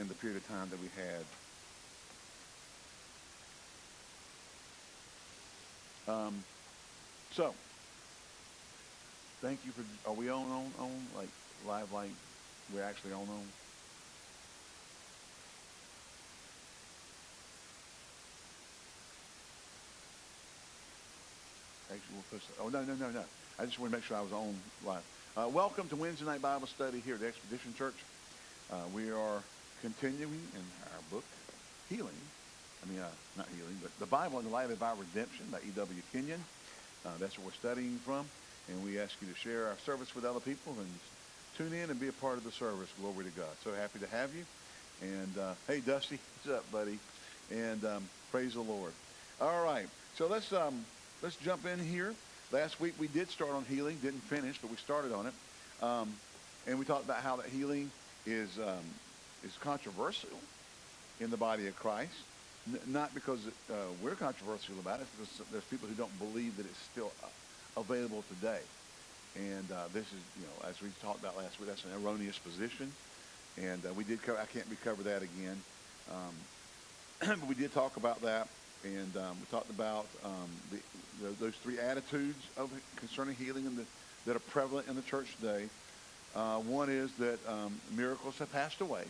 in the period of time that we had. Um, so, thank you for. Are we on on on like live like we're actually on on? Actually, we'll. Oh no no no no! I just want to make sure I was on live. Uh, welcome to Wednesday night Bible study here at Expedition Church. Uh, we are continuing in our book, Healing. I mean, uh, not healing, but the Bible in the light of our redemption by E.W. Kenyon. Uh, that's what we're studying from, and we ask you to share our service with other people and tune in and be a part of the service. Glory to God. So happy to have you. And uh, hey, Dusty, what's up, buddy? And um, praise the Lord. All right, so let's um, let's jump in here. Last week we did start on healing, didn't finish, but we started on it, um, and we talked about how that healing is um, is controversial in the body of Christ. N- not because uh, we're controversial about it, because there's people who don't believe that it's still uh, available today. And uh, this is, you know, as we talked about last week, that's an erroneous position. And uh, we did cover, I can't recover that again. Um, but we did talk about that. And um, we talked about um, the, the, those three attitudes of concerning healing the, that are prevalent in the church today. Uh, one is that um, miracles have passed away.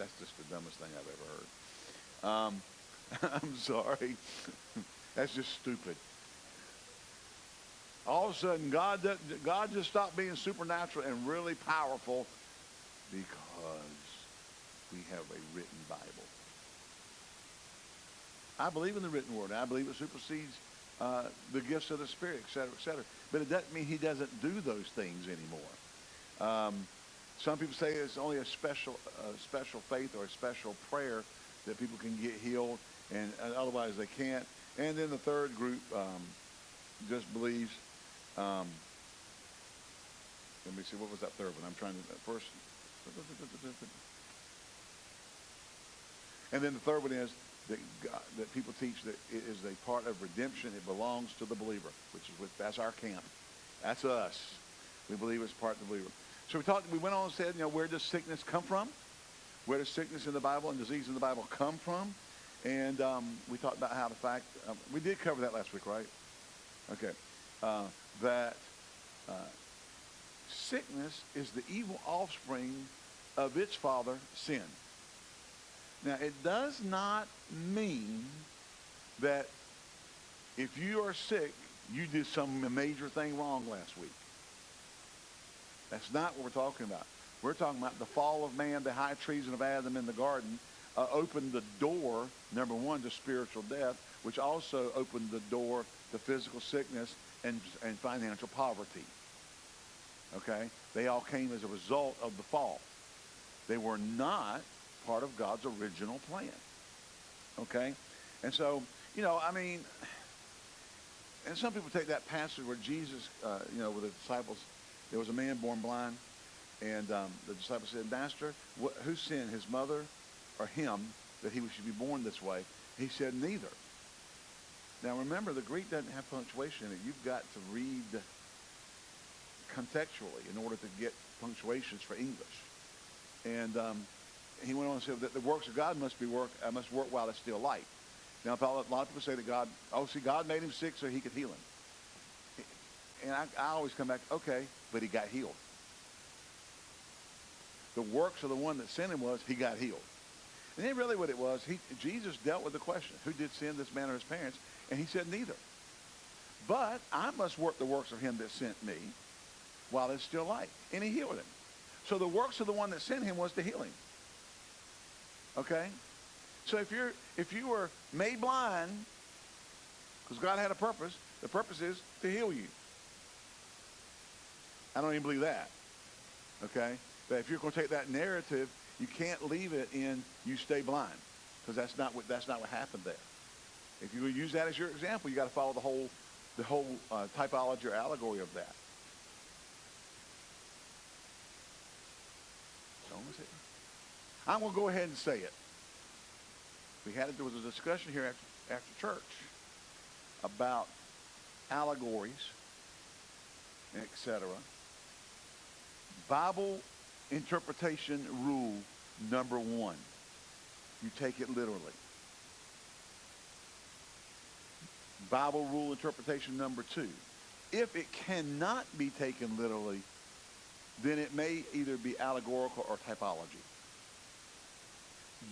That's just the dumbest thing I've ever heard. Um, I'm sorry. That's just stupid. All of a sudden, God, God just stopped being supernatural and really powerful because we have a written Bible. I believe in the written word. I believe it supersedes uh, the gifts of the Spirit, et cetera, et cetera. But it doesn't mean he doesn't do those things anymore. Um, some people say it's only a special, special faith or a special prayer that people can get healed, and, and otherwise they can't. And then the third group um, just believes. Um, let me see, what was that third one? I'm trying to first. And then the third one is that, God, that people teach that it is a part of redemption. It belongs to the believer, which is with, that's our camp. That's us. We believe it's part of the believer. So we talked. We went on and said, you know, where does sickness come from? Where does sickness in the Bible and disease in the Bible come from? And um, we talked about how the fact um, we did cover that last week, right? Okay, uh, that uh, sickness is the evil offspring of its father, sin. Now, it does not mean that if you are sick, you did some major thing wrong last week. That's not what we're talking about. We're talking about the fall of man, the high treason of Adam in the garden, uh, opened the door, number one, to spiritual death, which also opened the door to physical sickness and, and financial poverty. Okay? They all came as a result of the fall. They were not part of God's original plan. Okay? And so, you know, I mean, and some people take that passage where Jesus, uh, you know, with the disciples, there was a man born blind, and um, the disciples said, Master, wh- who sinned, his mother or him, that he should be born this way? He said, Neither. Now remember, the Greek doesn't have punctuation in it. You've got to read contextually in order to get punctuations for English. And um, he went on and said that the works of God must be work uh, must work while it's still light. Now, a lot of people say that God, oh, see, God made him sick so he could heal him. And I, I always come back, okay, but he got healed. The works of the one that sent him was he got healed. And then really what it was, he, Jesus dealt with the question, who did sin, this man or his parents? And he said, neither. But I must work the works of him that sent me while it's still light. And he healed him. So the works of the one that sent him was to heal him. Okay? So if you're if you were made blind, because God had a purpose, the purpose is to heal you. I don't even believe that. Okay? But if you're going to take that narrative, you can't leave it in you stay blind. Because that's not what that's not what happened there. If you use that as your example, you got to follow the whole the whole uh, typology or allegory of that. I'm going to go ahead and say it. We had there was a discussion here after, after church about allegories, etc. Bible interpretation rule number one. You take it literally. Bible rule interpretation number two. If it cannot be taken literally, then it may either be allegorical or typology.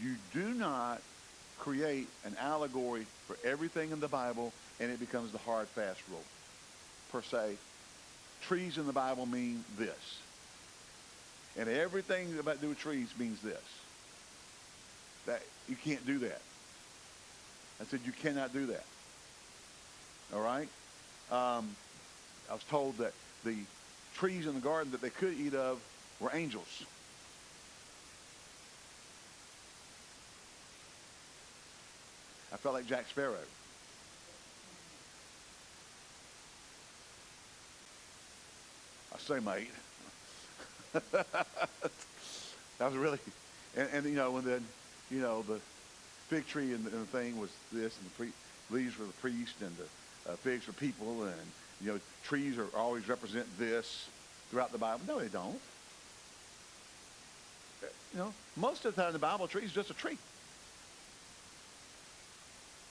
You do not create an allegory for everything in the Bible and it becomes the hard, fast rule. Per se, trees in the Bible mean this. And everything about to do with trees means this. That you can't do that. I said you cannot do that. All right? Um, I was told that the trees in the garden that they could eat of were angels. I felt like Jack Sparrow. I say, mate. that was really, and, and, you know, and then, you know, the fig tree and the, and the thing was this, and the pre, leaves were the priest, and the uh, figs were people, and you know, trees are always represent this throughout the Bible. No, they don't. You know, most of the time in the Bible, a tree is just a tree.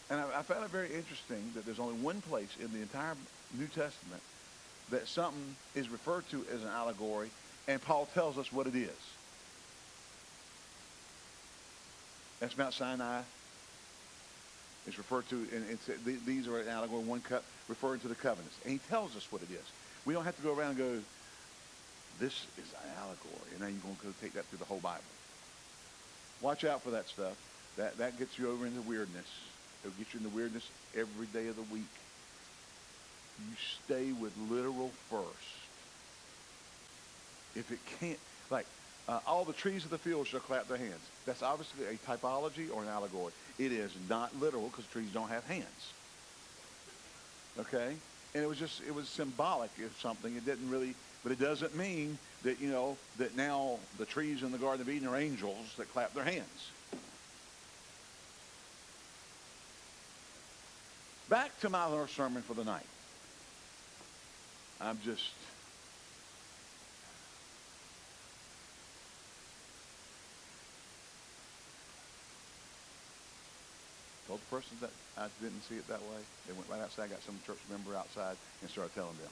And I, I found it very interesting that there's only one place in the entire New Testament that something is referred to as an allegory, and Paul tells us what it is. That's Mount Sinai. It's referred to, and it's, these are an allegory, one cup referring to the covenants. And he tells us what it is. We don't have to go around and go, this is an allegory, and now you're going to go take that through the whole Bible. Watch out for that stuff. That, that gets you over into weirdness. It'll get you into weirdness every day of the week. You stay with literal first. If it can't, like, uh, all the trees of the field shall clap their hands. That's obviously a typology or an allegory. It is not literal because trees don't have hands. Okay? And it was just, it was symbolic of something. It didn't really, but it doesn't mean that, you know, that now the trees in the Garden of Eden are angels that clap their hands. Back to my sermon for the night. I'm just told the person that I didn't see it that way. They went right outside, got some church member outside, and started telling them.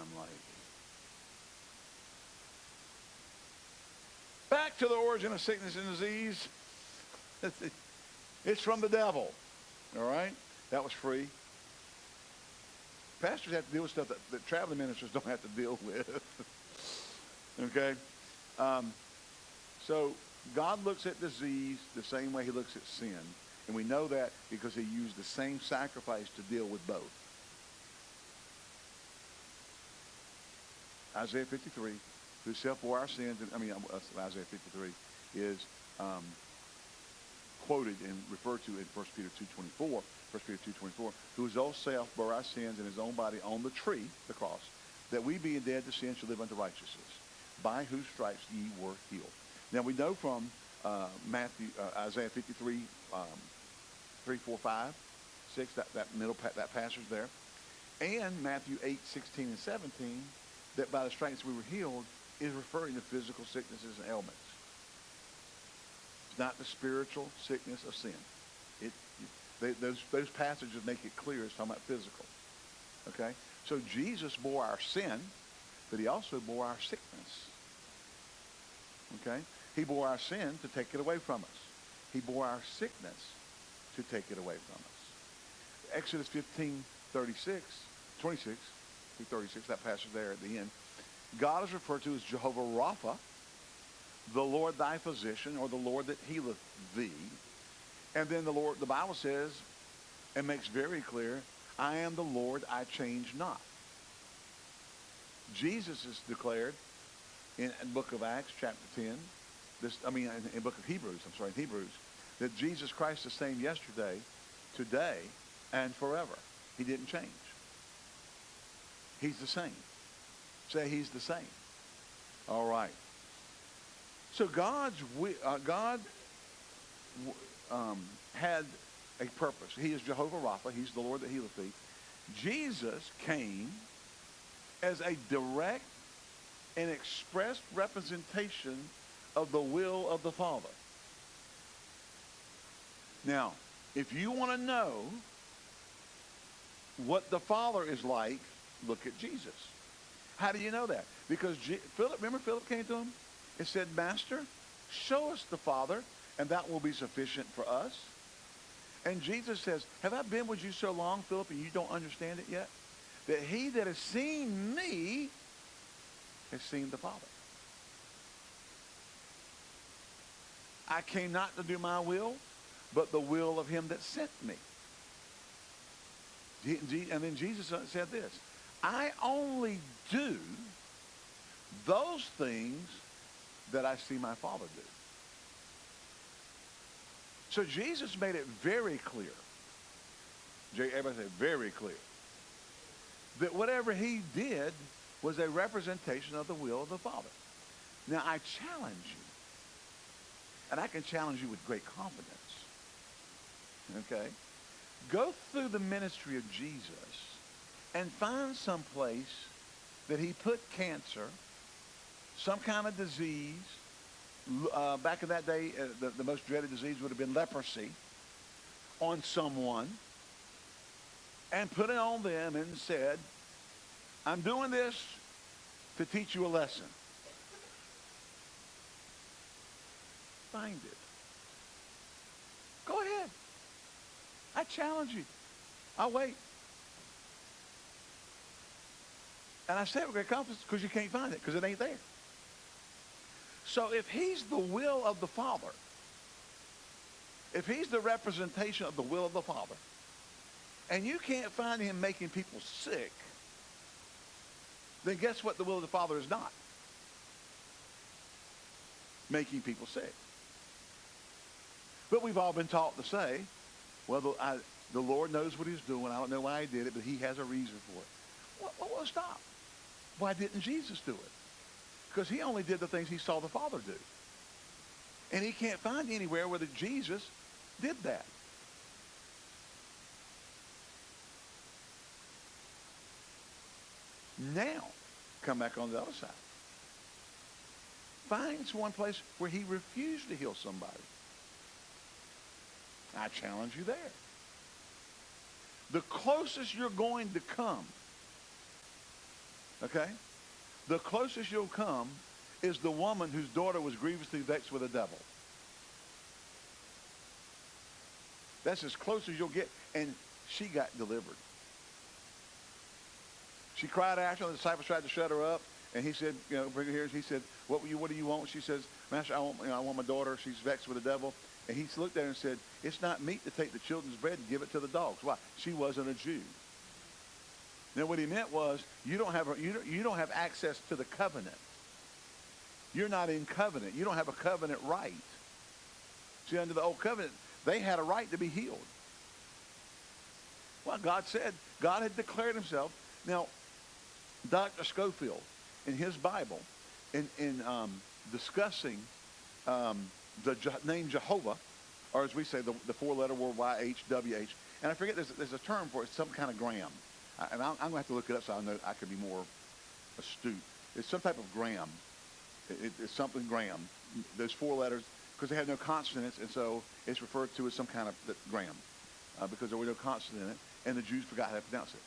I'm like, back to the origin of sickness and disease. It's from the devil. All right? That was free. Pastors have to deal with stuff that, that traveling ministers don't have to deal with. okay? Um, so God looks at disease the same way he looks at sin. And we know that because he used the same sacrifice to deal with both. Isaiah 53, who self bore our sins, I mean, uh, Isaiah 53 is um, quoted and referred to in 1 Peter 2.24, 1 Peter 2.24, who his own self bore our sins in his own body on the tree, the cross, that we being dead to sin should live unto righteousness, by whose stripes ye were healed. Now we know from uh, Matthew, uh, Isaiah 53, um, 3, 4, 5, 6, that, that middle, that passage there, and Matthew 8, 16, and 17, that by the stripes we were healed is referring to physical sicknesses and ailments. It's not the spiritual sickness of sin. It, they, those, those passages make it clear it's talking about physical. Okay? So Jesus bore our sin, but he also bore our sickness. Okay? He bore our sin to take it away from us. He bore our sickness to take it away from us. Exodus 15, 36, 26 through 36, that passage there at the end, God is referred to as Jehovah Rapha, the Lord thy physician, or the Lord that healeth thee. And then the Lord, the Bible says, and makes very clear, I am the Lord, I change not. Jesus is declared in the book of Acts, chapter 10, this, I mean, in the book of Hebrews, I'm sorry, in Hebrews, that Jesus Christ is the same yesterday, today, and forever. He didn't change. He's the same. Say he's the same. All right. So God's uh, God um, had a purpose. He is Jehovah Rapha. He's the Lord that healeth thee. Jesus came as a direct and expressed representation of the will of the Father. Now, if you want to know what the Father is like, look at Jesus. How do you know that? Because Philip, remember Philip came to him and said, Master, show us the Father, and that will be sufficient for us. And Jesus says, Have I been with you so long, Philip, and you don't understand it yet? That he that has seen me has seen the Father. I came not to do my will, but the will of him that sent me. And then Jesus said this, I only do those things that I see my Father do. So Jesus made it very clear. Everybody say very clear. That whatever he did was a representation of the will of the Father. Now I challenge you. And I can challenge you with great confidence. Okay? Go through the ministry of Jesus and find some place that he put cancer, some kind of disease, uh, back in that day, uh, the, the most dreaded disease would have been leprosy on someone and put it on them and said, I'm doing this to teach you a lesson. Find it. Go ahead. I challenge you. I'll wait. And I say it with great confidence because you can't find it because it ain't there. So if he's the will of the Father, if he's the representation of the will of the Father, and you can't find him making people sick, then guess what the will of the Father is not? Making people sick. But we've all been taught to say, well, the, I, the Lord knows what he's doing. I don't know why he did it, but he has a reason for it. Well, well, stop. Why didn't Jesus do it? Because he only did the things he saw the Father do. And he can't find anywhere where the Jesus did that. Now, come back on the other side. Finds one place where he refused to heal somebody. I challenge you there. The closest you're going to come, okay, the closest you'll come is the woman whose daughter was grievously vexed with a devil. That's as close as you'll get. And she got delivered. She cried after. The disciples tried to shut her up. And he said, you know, bring her here. He said, what, you, what do you want? She says, Master, I want, you know, I want my daughter. She's vexed with the devil. And he looked at her and said, it's not meat to take the children's bread and give it to the dogs. Why? She wasn't a Jew. Now, what he meant was, you don't have, you don't, you don't have access to the covenant. You're not in covenant. You don't have a covenant right. See, under the old covenant, they had a right to be healed. Well, God said, God had declared himself. Now, Dr. Scofield, in his Bible, in, in um, discussing um, the name Jehovah, or as we say, the, the four-letter word Y-H-W-H, and I forget, there's, there's a term for it, some kind of gram and I'm, I'm going to have to look it up so I know I can be more astute. It's some type of gram. It, it's something gram. Those four letters, because they have no consonants, and so it's referred to as some kind of gram, uh, because there were no consonants in it, and the Jews forgot how to pronounce it.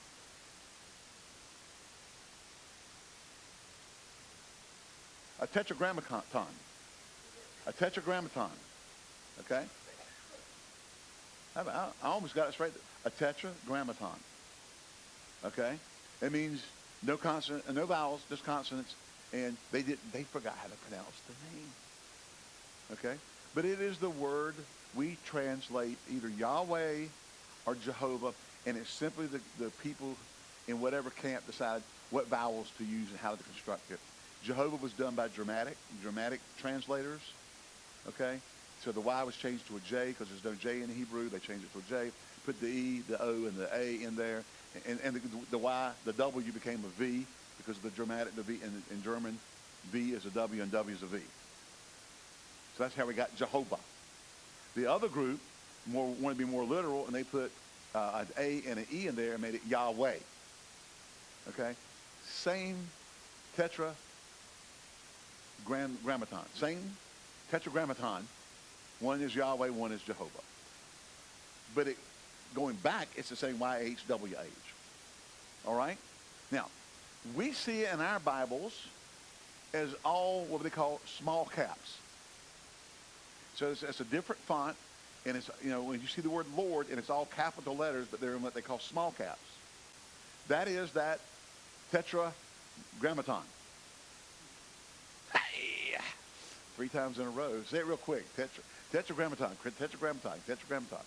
A tetragrammaton. A tetragrammaton. Okay? I, almost got it straight. A tetragrammaton. Okay? It means no consonant, no vowels, just consonants, and they did they forgot how to pronounce the name. Okay? But it is the word we translate either Yahweh or Jehovah, and it's simply the, the people in whatever camp decide what vowels to use and how to construct it. Jehovah was done by dramatic, dramatic translators. Okay? So the Y was changed to a J because there's no J in Hebrew. They changed it to a J. Put the E, the O, and the A in there and, and the, the, Y, the W became a V because of the dramatic, the V in, in German, V is a W and W is a V. So that's how we got Jehovah. The other group more, wanted to be more literal, and they put uh, an A and an E in there and made it Yahweh. Okay? same tetra tetragrammaton, same tetragrammaton. One is Yahweh, one is Jehovah. But it, going back, it's the same YHWH. All right? Now, we see in our Bibles as all what they call small caps. So it's, it's, a different font, and it's, you know, when you see the word Lord, and it's all capital letters, but they're in what they call small caps. That is that tetragrammaton. Hey! Three times in a row. Say it real quick. Tetra, tetragrammaton, tetragrammaton, tetragrammaton.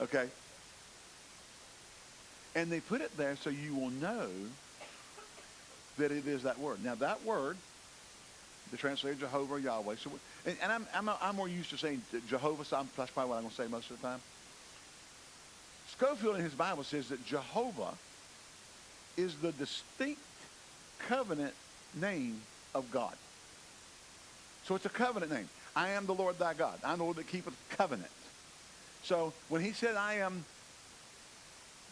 Okay? And they put it there so you will know that it is that word. Now, that word, the translator Jehovah or Yahweh, so, and, and I'm, I'm, I'm, more used to saying Jehovah, so I'm, that's probably what I'm going to say most of the time. Scofield in his Bible says that Jehovah is the distinct covenant name of God. So it's a covenant name. I am the Lord thy God. I am the Lord that keepeth covenant. So when he said, I am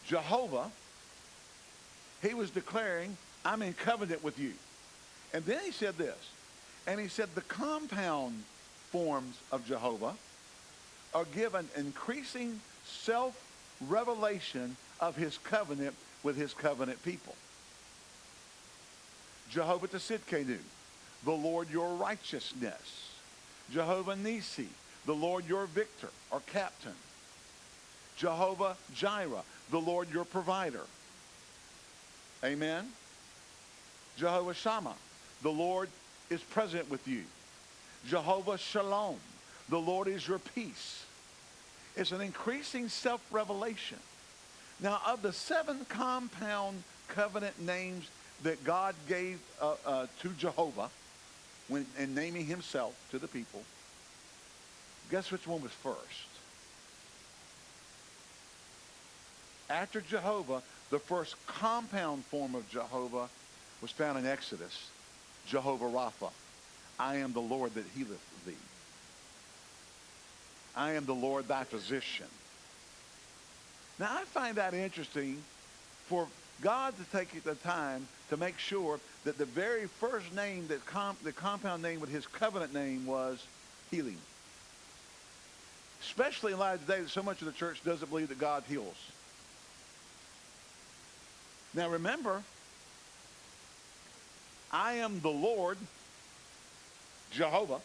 Jehovah, he was declaring, I'm in covenant with you. And then he said this, and he said the compound forms of Jehovah are given increasing self-revelation of his covenant with his covenant people. Jehovah Tsidkenu, the Lord your righteousness. Jehovah Nisi, the Lord your victor or captain. Jehovah Jireh, the Lord your provider. Amen. Jehovah Shammah, the Lord is present with you. Jehovah Shalom, the Lord is your peace. It's an increasing self-revelation. Now, of the seven compound covenant names that God gave uh, uh, to Jehovah when in naming himself to the people, guess which one was first? After Jehovah, the first compound form of Jehovah was found in Exodus, Jehovah Rapha. I am the Lord that healeth thee. I am the Lord thy physician. Now, I find that interesting for God to take the time to make sure that the very first name, that the compound name with his covenant name was healing. Especially in light of today that so much of the church doesn't believe that God heals. Now remember, I am the Lord, Jehovah,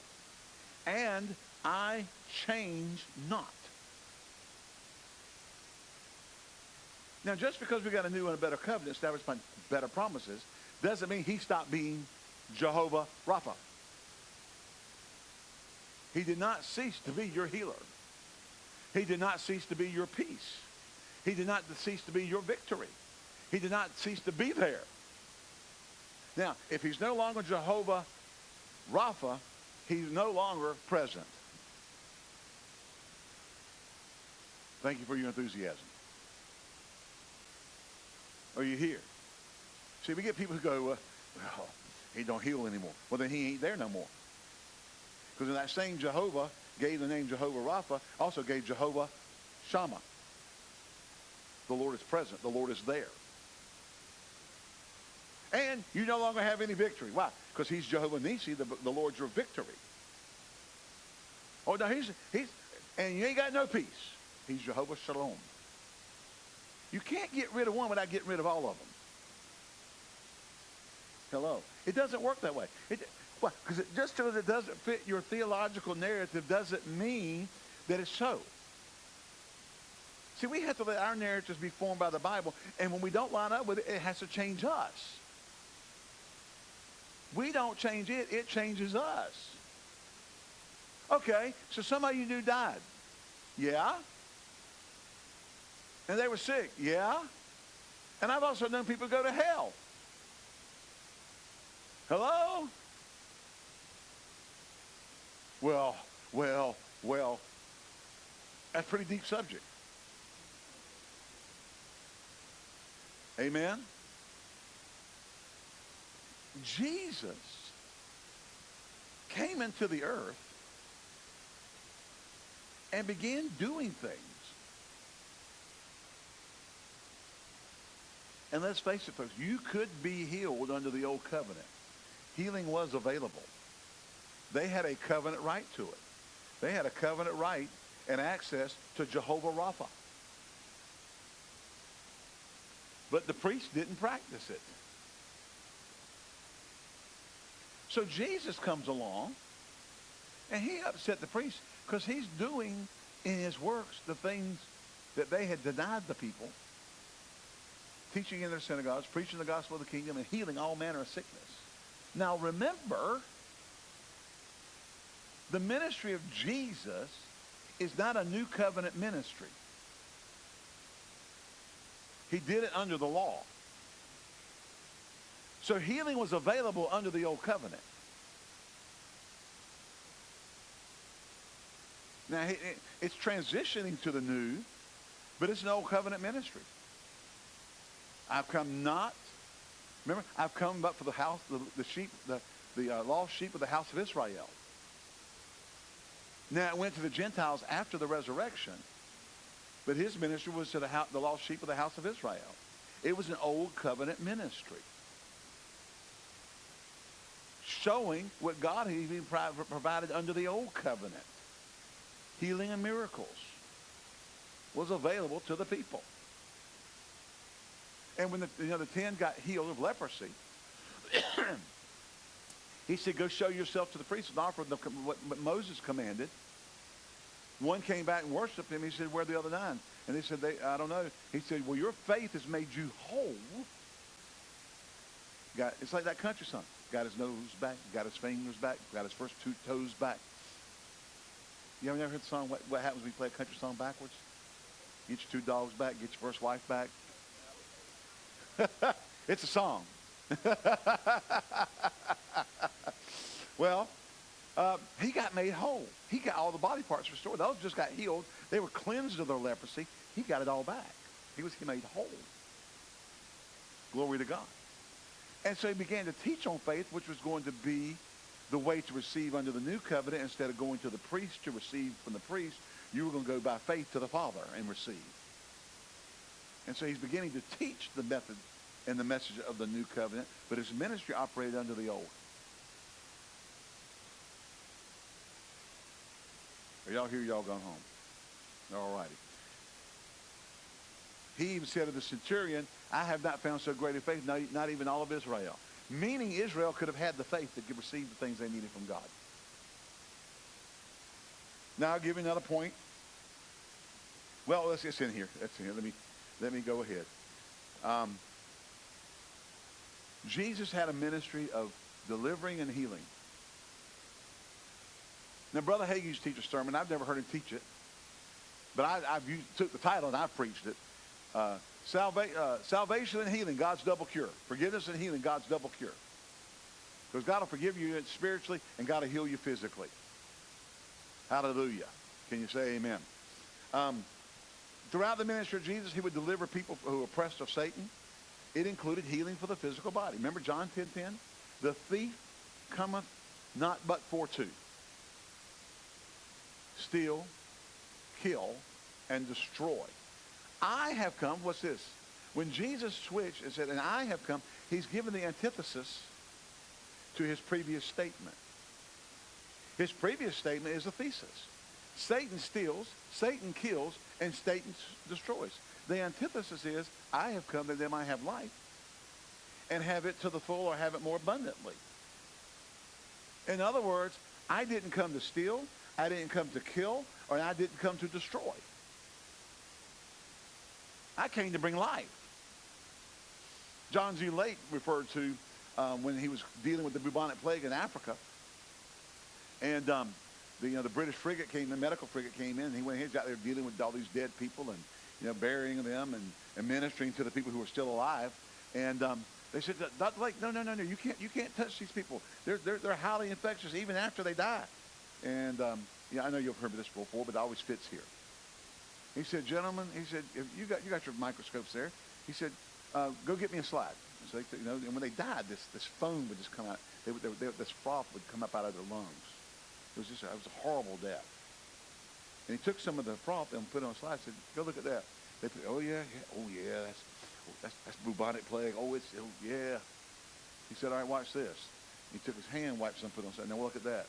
and I change not. Now, just because we got a new and a better covenant established by better promises, doesn't mean he stopped being Jehovah Rapha. He did not cease to be your healer. He did not cease to be your peace. He did not cease to be your victory. He did not cease to be there. Now, if he's no longer Jehovah Rapha, he's no longer present. Thank you for your enthusiasm. Are you here? See, we get people who go, well, he don't heal anymore. Well, then he ain't there no more. Because in that same Jehovah gave the name Jehovah Rapha, also gave Jehovah Shammah. The Lord is present. The Lord is there. And you no longer have any victory. Why? Because he's Jehovah Nisi, the, the Lord's your victory. Oh, no, he's, he's, and you ain't got no peace. He's Jehovah Shalom. You can't get rid of one without getting rid of all of them. Hello. It doesn't work that way. It, well, because just because it doesn't fit your theological narrative doesn't mean that it's so. See, we have to let our narratives be formed by the Bible, and when we don't line up with it, it has to change us. We don't change it, it changes us. Okay, so somebody you knew died. Yeah? And they were sick. Yeah? And I've also known people go to hell. Hello? Well, well, well. That's a pretty deep subject. Amen? Jesus came into the earth and began doing things And let's face it, folks, you could be healed under the old covenant. Healing was available. They had a covenant right to it. They had a covenant right and access to Jehovah Rapha. But the priest didn't practice it. So Jesus comes along and he upset the priest because he's doing in his works the things that they had denied the people, teaching in their synagogues, preaching the gospel of the kingdom, and healing all manner of sickness. Now remember, the ministry of Jesus is not a new covenant ministry. He did it under the law. So healing was available under the old covenant. Now, it's transitioning to the new, but it's an old covenant ministry. I've come not, remember, I've come but for the house, the, the sheep, the, the uh, lost sheep of the house of Israel. Now, it went to the Gentiles after the resurrection, but his ministry was to the, house, the lost sheep of the house of Israel. It was an old covenant ministry showing what God had even provided under the old covenant healing and miracles was available to the people. And when the, you know, the ten got healed of leprosy, he said, go show yourself to the priest and offer them what, Moses commanded. One came back and worshiped him. He said, where are the other nine? And they said, they, I don't know. He said, well, your faith has made you whole. Got, it's like that country song. Got his nose back, got his fingers back, got his first two toes back. You ever heard the song, what, what happens when you play a country song backwards? Get your two dogs back, get your first wife back. it's a song. well, uh, he got made whole. He got all the body parts restored. Those just got healed. They were cleansed of their leprosy. He got it all back. He was made whole. Glory to God. And so he began to teach on faith, which was going to be the way to receive under the new covenant instead of going to the priest to receive from the priest you were going to go by faith to the father and receive and so he's beginning to teach the method and the message of the new covenant but his ministry operated under the old are y'all here y'all gone home all righty he even said of the centurion i have not found so great a faith not, even all of israel Meaning Israel could have had the faith that to receive the things they needed from God. Now I'll give you another point. Well, let's get in here. That's in here. Let me let me go ahead. Um, Jesus had a ministry of delivering and healing. Now, Brother Hagin used to teach a sermon. I've never heard him teach it, but I, have took the title and I preached it. Uh, Salva- uh, salvation and healing, God's double cure. Forgiveness and healing, God's double cure. Because God will forgive you spiritually and God will heal you physically. Hallelujah. Can you say amen? Um, throughout the ministry of Jesus, he would deliver people who were oppressed of Satan. It included healing for the physical body. Remember John 10, 10? The thief cometh not but for two. Steal, kill, and destroy. I have come, what's this? When Jesus switched and said, and I have come, he's given the antithesis to his previous statement. His previous statement is a thesis. Satan steals, Satan kills, and Satan destroys. The antithesis is, I have come that they might have life and have it to the full or have it more abundantly. In other words, I didn't come to steal, I didn't come to kill, or I didn't come to destroy. I came to bring life. John G. Lake referred to um, when he was dealing with the bubonic plague in Africa. And um, the, you know, the British frigate came, the medical frigate came in, and he went he got there dealing with all these dead people and, you know, burying them and, and ministering to the people who were still alive. And um, they said, Dr. Lake, no, no, no, no, you can't, you can't touch these people. They're, they're, they're highly infectious even after they die. And, um, yeah, I know you've heard this before, but it always fits here. He said, gentlemen, he said, you got you got your microscopes there. He said, uh, go get me a slide. So they, you know, and when they died, this this foam would just come out. They, they, they, this froth would come up out of their lungs. It was just it was a horrible death. And he took some of the froth and put it on a slide. and Said, go look at that. They, put, oh yeah, yeah, oh yeah, that's oh, that's, that's bubonic plague. Oh, it's oh, yeah. He said, all right, watch this. He took his hand, wiped some, put on. Said, now look at that.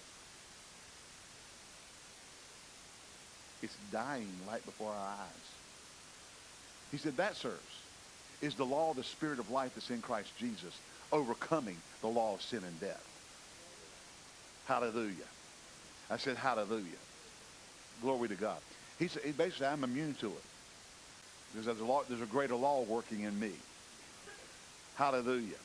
It's dying right before our eyes. He said, that, sirs, is the law of the Spirit of life that's in Christ Jesus, overcoming the law of sin and death. Hallelujah. I said, hallelujah. Glory to God. He said, basically, I'm immune to it. Because there's a, law, there's a greater law working in me. Hallelujah.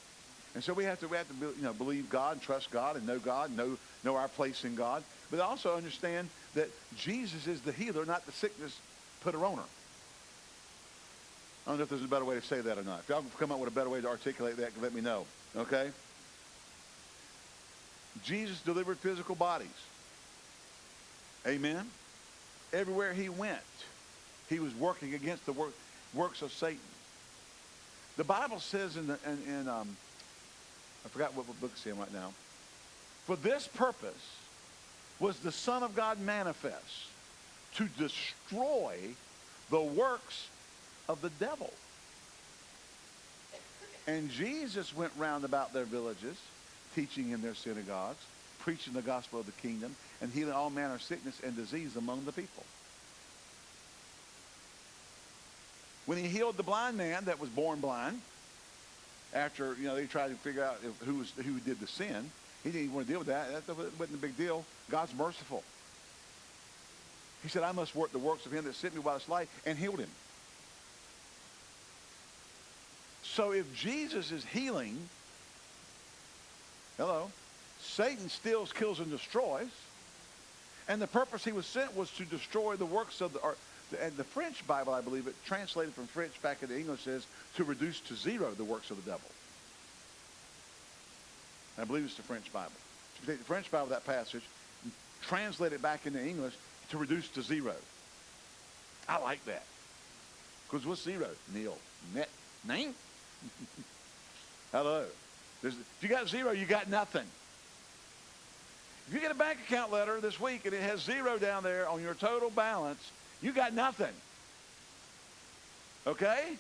And so we have to, we have to you know, believe God trust God and know God, know, know our place in God. But also understand that Jesus is the healer, not the sickness putter owner. I don't know if there's a better way to say that or not. If y'all come up with a better way to articulate that, let me know. Okay? Jesus delivered physical bodies. Amen? Everywhere he went, he was working against the work, works of Satan. The Bible says in, the, in, in um, I forgot what book it's in right now. For this purpose was the Son of God manifest to destroy the works of the devil. And Jesus went round about their villages, teaching in their synagogues, preaching the gospel of the kingdom, and healing all manner of sickness and disease among the people. When he healed the blind man that was born blind, after you know they tried to figure out who was who did the sin, he didn't even want to deal with that. That wasn't a big deal. God's merciful. He said, "I must work the works of him that sent me while it's light," and healed him. So if Jesus is healing, hello, Satan steals, kills, and destroys. And the purpose he was sent was to destroy the works of the, or, and the French Bible, I believe it, translated from French back into English says to reduce to zero the works of the devil. And I believe it's the French Bible. If you take the French Bible, that passage, translate it back into English to reduce to zero. I like that. Because what's zero? Nil. Net. Name? Hello. There's, if you got zero, you got nothing. If you get a bank account letter this week and it has zero down there on your total balance, you got nothing. Okay?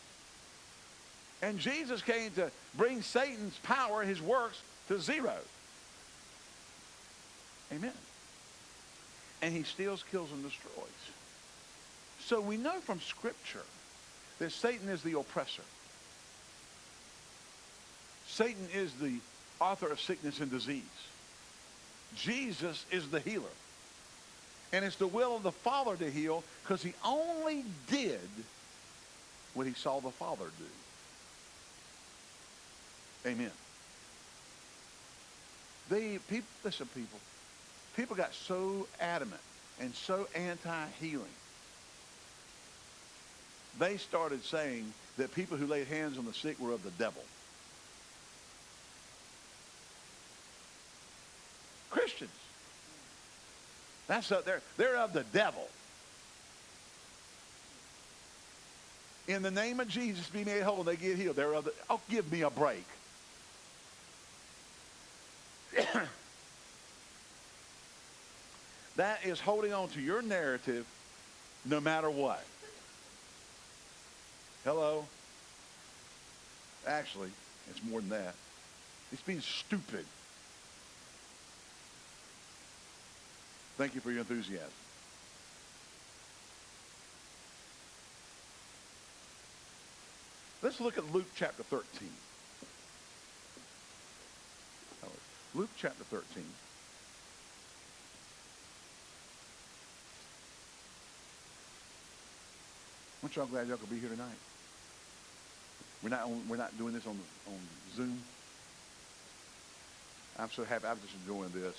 And Jesus came to bring Satan's power, his works, to zero. Amen. And he steals, kills, and destroys. So we know from Scripture that Satan is the oppressor. Satan is the author of sickness and disease. Jesus is the healer. And it's the will of the Father to heal because he only did what he saw the Father do. Amen. They, people, listen, people. People got so adamant and so anti-healing. They started saying that people who laid hands on the sick were of the devil. That's a, they're, they're of the devil. In the name of Jesus, be made whole, and they get healed. They're of the, oh, give me a break. that is holding on to your narrative no matter what. Hello? Actually, it's more than that. It's being stupid. Thank you for your enthusiasm. Let's look at Luke chapter 13. Luke chapter 13. Aren't y'all glad y'all could be here tonight? We're not, on, we're not doing this on, on Zoom. I'm so happy. I'm just enjoying this.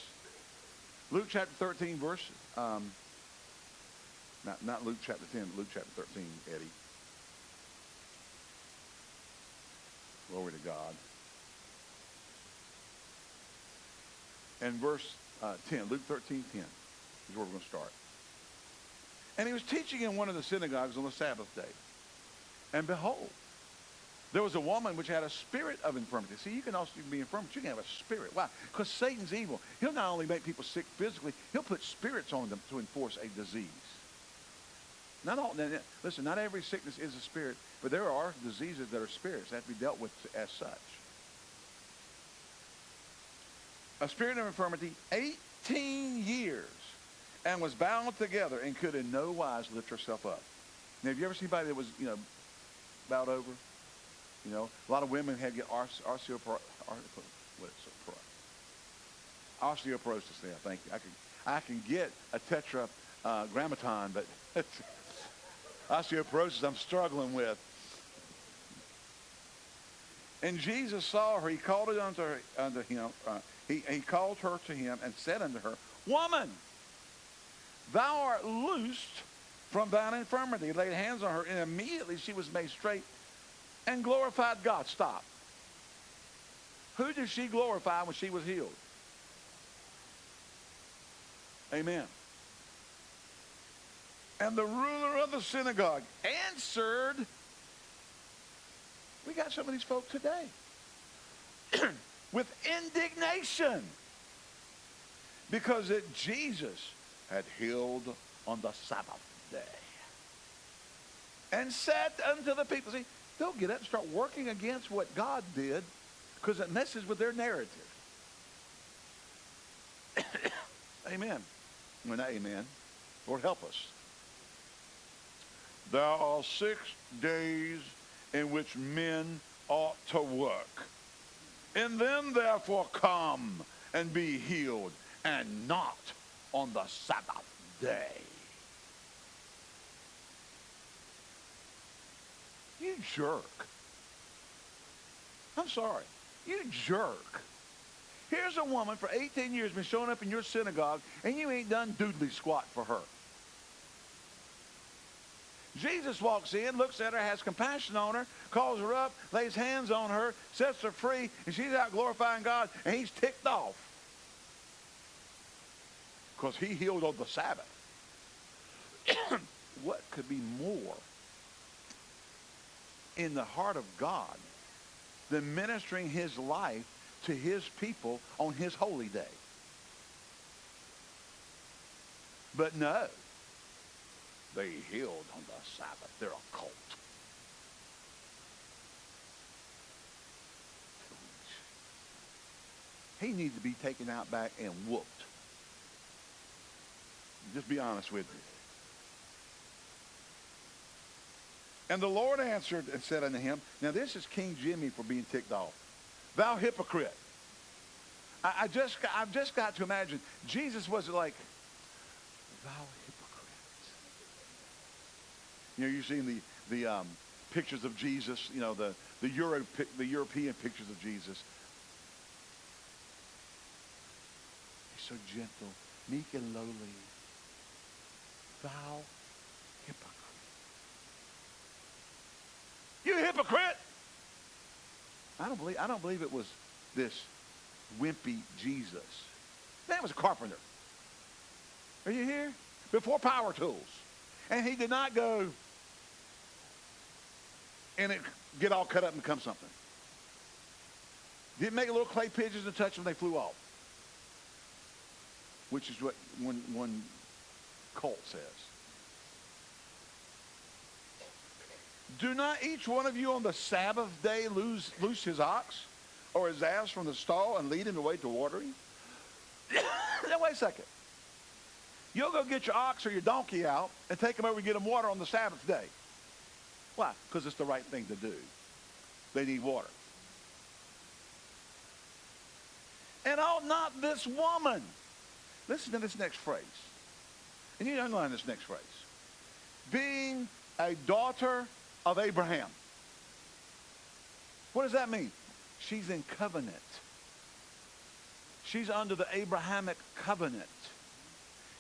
Luke chapter 13, verse, um, not, not Luke chapter 10, Luke chapter 13, Eddie. Glory to God. And verse uh, 10, Luke 13, 10 is where we're going to start. And he was teaching in one of the synagogues on the Sabbath day. And behold, there was a woman which had a spirit of infirmity. See, you can also be infirm, but you can have a spirit. Why? Because Satan's evil. He'll not only make people sick physically, he'll put spirits on them to enforce a disease. Not all, listen, not every sickness is a spirit, but there are diseases that are spirits that have to be dealt with as such. A spirit of infirmity, 18 years, and was bound together and could in no wise lift herself up. Now, have you ever seen anybody that was, you know, bowed over? You know, a lot of women have get osteoporosis. Yeah, thank you. I can I can get a tetragrammaton, uh, but osteoporosis I'm struggling with. And Jesus saw her. He called it unto, her, unto him. Uh, he, he called her to him and said unto her, Woman, thou art loosed from thine infirmity. He laid hands on her, and immediately she was made straight and glorified God. Stop. Who did she glorify when she was healed? Amen. And the ruler of the synagogue answered, we got some of these folk today, with indignation because that Jesus had healed on the Sabbath day. And said unto the people, see, they'll get up and start working against what God did because it messes with their narrative. amen. Well, amen. Lord, help us. There are six days in which men ought to work. In them, therefore, come and be healed, and not on the Sabbath day. You jerk. I'm sorry. You jerk. Here's a woman for 18 years been showing up in your synagogue, and you ain't done doodly squat for her. Jesus walks in, looks at her, has compassion on her, calls her up, lays hands on her, sets her free, and she's out glorifying God, and he's ticked off. Because he healed on the Sabbath. what could be more in the heart of God than ministering his life to his people on his holy day. But no, they healed on the Sabbath. They're a cult. He needs to be taken out back and whooped. Just be honest with you. And the Lord answered and said unto him, Now this is King Jimmy for being ticked off. Thou hypocrite. I, I just, I've just got to imagine, Jesus was like, thou hypocrite. You know, you're seeing the, the um, pictures of Jesus, you know, the, the, Euro, the European pictures of Jesus. He's so gentle, meek and lowly. Thou hypocrite. You hypocrite! I don't believe I don't believe it was this wimpy Jesus. Man was a carpenter. Are you here? Before power tools. And he did not go and it get all cut up and become something. Didn't make a little clay pigeons and touch them, they flew off. Which is what one, one cult says. Do not each one of you on the Sabbath day lose, loose his ox or his ass from the stall and lead him away to watering? now, wait a second. You'll go get your ox or your donkey out and take them over and get them water on the Sabbath day. Why? Because it's the right thing to do. They need water. And ought not this woman, listen to this next phrase. And you underline this next phrase. Being a daughter of Abraham. What does that mean? She's in covenant. She's under the Abrahamic covenant.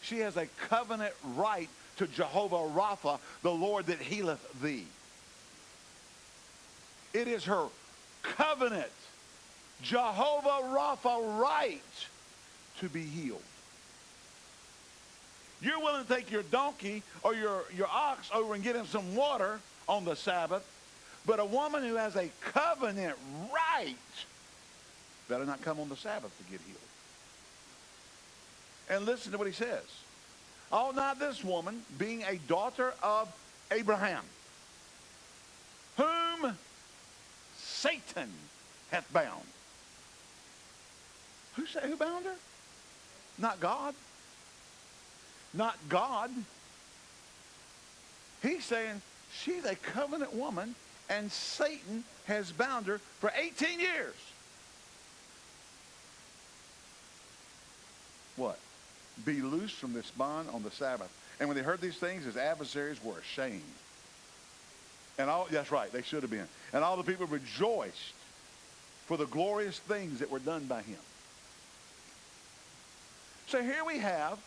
She has a covenant right to Jehovah Rapha, the Lord that healeth thee. It is her covenant, Jehovah Rapha right to be healed. You're willing to take your donkey or your, your ox over and get him some water on the Sabbath, but a woman who has a covenant right better not come on the Sabbath to get healed. And listen to what he says. Ought not this woman, being a daughter of Abraham, whom Satan hath bound. Who, say, who bound her? Not God. Not God. He's saying she's a covenant woman and Satan has bound her for 18 years. What? Be loose from this bond on the Sabbath. And when they heard these things, his adversaries were ashamed. And all, that's right, they should have been. And all the people rejoiced for the glorious things that were done by him. So here we have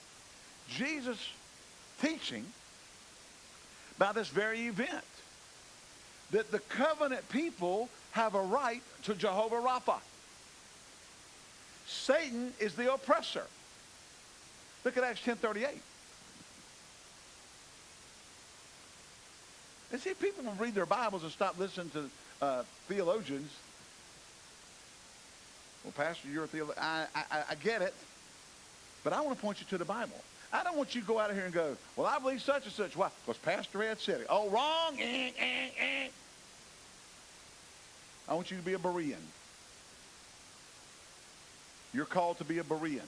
Jesus teaching about this very event. That the covenant people have a right to Jehovah Rapha. Satan is the oppressor. Look at Acts 10.38. And see, people will read their Bibles and stop listening to uh, theologians. Well, Pastor, you're a theologian. I, I, I get it. But I want to point you to the Bible. I don't want you to go out of here and go, well, I believe such and such. Why? Because Pastor Ed said it. Oh, wrong. Eh, eh, eh. I want you to be a Berean. You're called to be a Berean.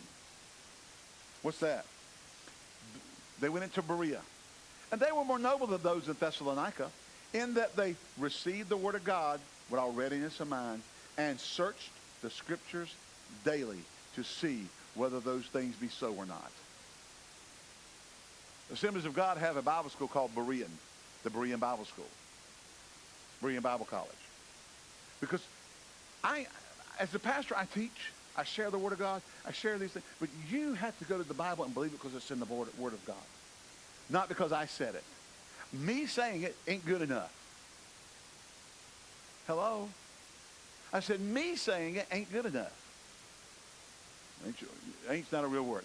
What's that? They went into Berea. And they were more noble than those in Thessalonica in that they received the word of God with all readiness of mind and searched the scriptures daily to see whether those things be so or not. Assemblies of God have a Bible school called Berean, the Berean Bible School, Berean Bible College. Because I, as a pastor, I teach, I share the Word of God, I share these things, but you have to go to the Bible and believe it because it's in the Word of God, not because I said it. Me saying it ain't good enough. Hello? I said, me saying it ain't good enough. Ain't, you, ain't's not a real word.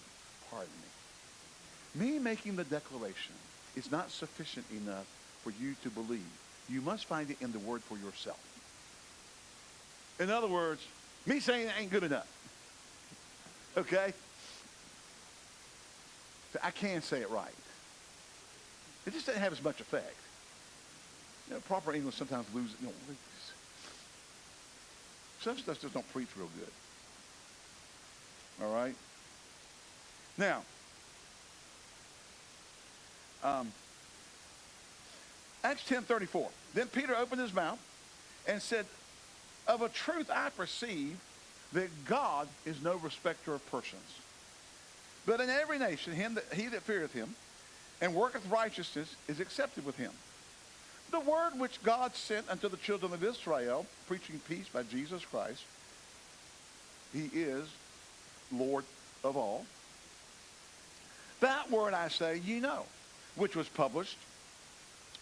Pardon me. Me making the declaration is not sufficient enough for you to believe. You must find it in the word for yourself. In other words, me saying it ain't good enough. Okay? I can't say it right. It just doesn't have as much effect. You know, proper English sometimes loses. You know, some stuff just don't preach real good. All right? Now, um, Acts 10.34. Then Peter opened his mouth and said, Of a truth I perceive that God is no respecter of persons. But in every nation, him that, he that feareth him and worketh righteousness is accepted with him. The word which God sent unto the children of Israel, preaching peace by Jesus Christ, he is Lord of all. That word I say, ye know, which was published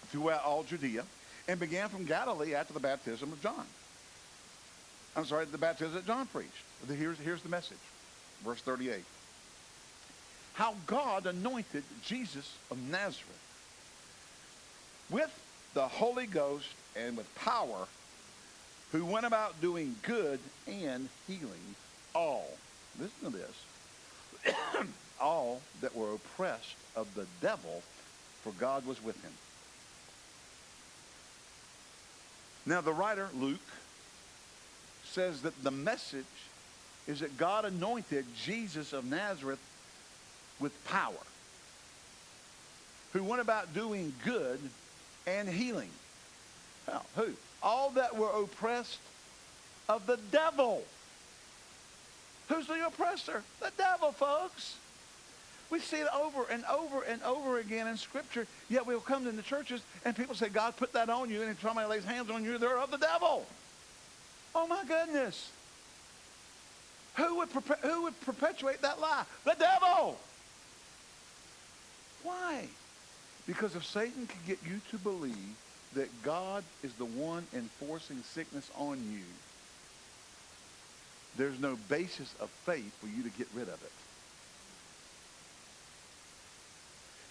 throughout all Judea and began from Galilee after the baptism of John. I'm sorry, the baptism that John preached. Here's, here's the message. Verse 38. How God anointed Jesus of Nazareth with the Holy Ghost and with power, who went about doing good and healing all listen to this, all that were oppressed of the devil, for God was with him. Now, the writer, Luke, says that the message is that God anointed Jesus of Nazareth with power, who went about doing good and healing. Well, who? All that were oppressed of the devil. Who's the oppressor? The devil, folks. We see it over and over and over again in Scripture, yet we'll come into churches and people say, God put that on you, and if somebody lays hands on you, they're of the devil. Oh, my goodness. Who would, who would perpetuate that lie? The devil. Why? Because if Satan can get you to believe that God is the one enforcing sickness on you, there's no basis of faith for you to get rid of it.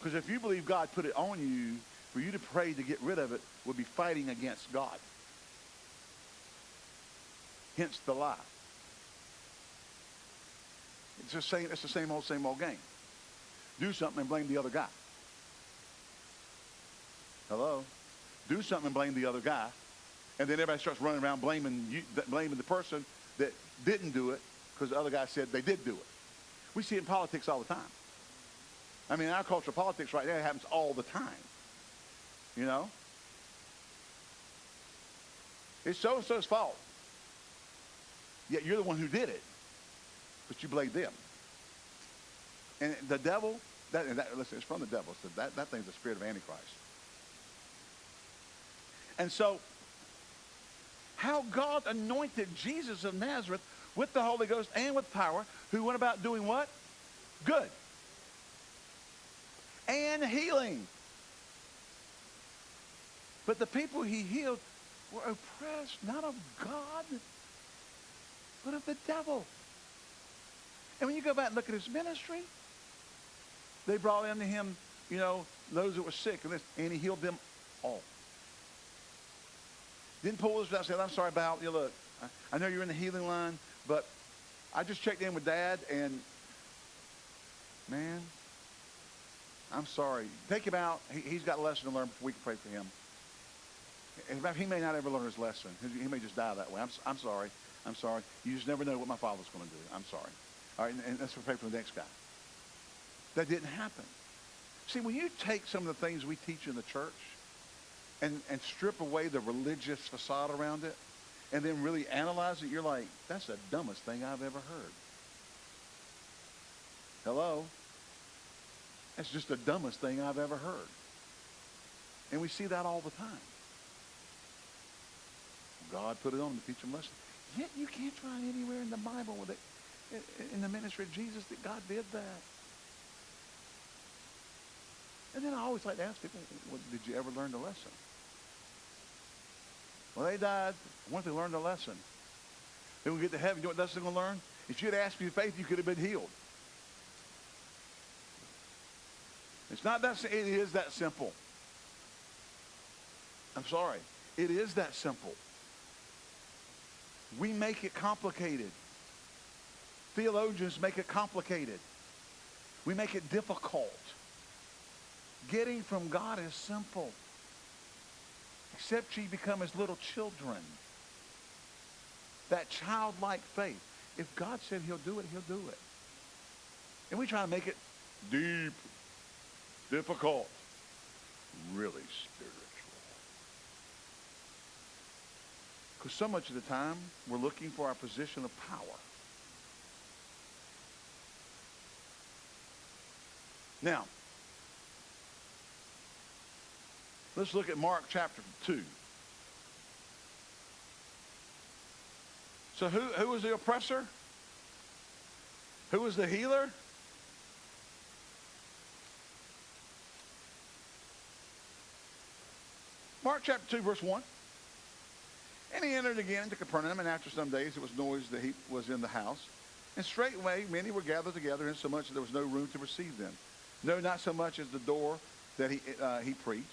Because if you believe God put it on you, for you to pray to get rid of it would be fighting against God. Hence the lie. It's the same, it's the same old, same old game. do something and blame the other guy. Hello? Do something and blame the other guy. And then everybody starts running around blaming, you, blaming the person that didn't do it because the other guy said they did do it. We see it in politics all the time. I mean, in our culture, politics right now happens all the time. You know? It's so-and-so's fault. Yet you're the one who did it. But you blame them. And the devil, that, that, listen, it's from the devil. So that, that thing's the spirit of Antichrist. And so, how God anointed Jesus of Nazareth with the Holy Ghost and with power, who went about doing what? Good. And healing. But the people he healed were oppressed, not of God, but of the devil. And when you go back and look at his ministry, they brought into him, you know, those that were sick, and, this, and he healed them all. Didn't pull this out say, I'm sorry about you. Look, I, I know you're in the healing line, but I just checked in with dad, and man, I'm sorry. Take him out. He, has got a lesson to learn before we can pray for him. In fact, he may not ever learn his lesson. He may just die that way. I'm, I'm sorry. I'm sorry. You just never know what my father's going to do. I'm sorry. All right, and, and let's pray for the next guy. That didn't happen. See, when you take some of the things we teach in the church and, and strip away the religious facade around it and then really analyze it, you're like, that's the dumbest thing I've ever heard. Hello? That's just the dumbest thing I've ever heard. And we see that all the time. God put it on to teach them lessons. Yet you can't find anywhere in the Bible with it, in the ministry of Jesus that God did that. And then I always like to ask people, well, did you ever learn the lesson? Well, they died. Once they learned the lesson, then we get to heaven. You know what lesson they're going to learn? If you had asked for faith, you could have been healed. It's not that, it is that simple. I'm sorry. It is that simple. We make it complicated. Theologians make it complicated. We make it difficult. Getting from God is simple. Except ye become as little children. That childlike faith. If God said he'll do it, he'll do it. And we try to make it deep, difficult, really spiritual. Because so much of the time, we're looking for our position of power. Now, let's look at Mark chapter 2. So who, who was the oppressor? Who was the healer? Mark chapter 2, verse 1. And he entered again into Capernaum, and after some days it was noised that he was in the house. And straightway many were gathered together, insomuch that there was no room to receive them. No, not so much as the door that he, uh, he preached.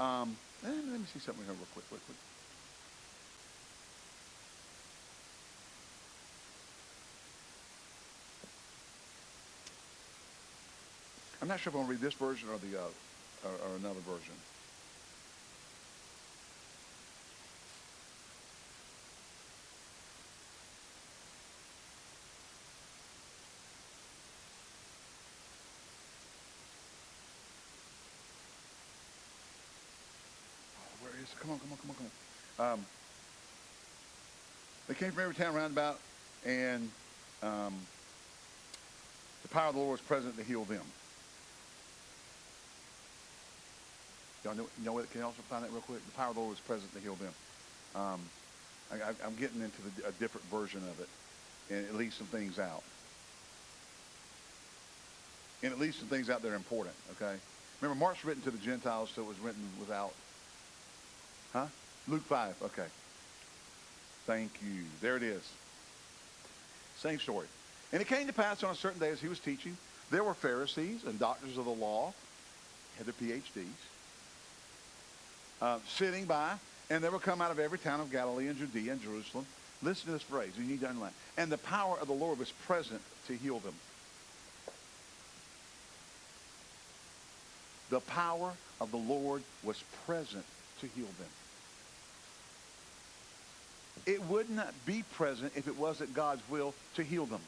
Um, let me see something here real quick, quick, quick. I'm not sure if I'm going to read this version or the uh, or, or another version. Come on, come on, come on, come on. Um, they came from every town round about, and um, the power of the Lord was present to heal them. Y'all know, you know what? Can you also find that real quick? The power of the Lord was present to heal them. Um, I, am getting into the, a different version of it, and it leaves some things out. And it leaves some things out that are important, okay? Remember, Mark's written to the Gentiles, so it was written without Huh? Luke 5. Okay. Thank you. There it is. Same story. And it came to pass on a certain day as he was teaching, there were Pharisees and doctors of the law, had their PhDs, uh, sitting by, and they were come out of every town of Galilee and Judea and Jerusalem. Listen to this phrase. You need to underline. And the power of the Lord was present to heal them. the power of the Lord was present to heal them. It would not be present if it wasn't God's will to heal them.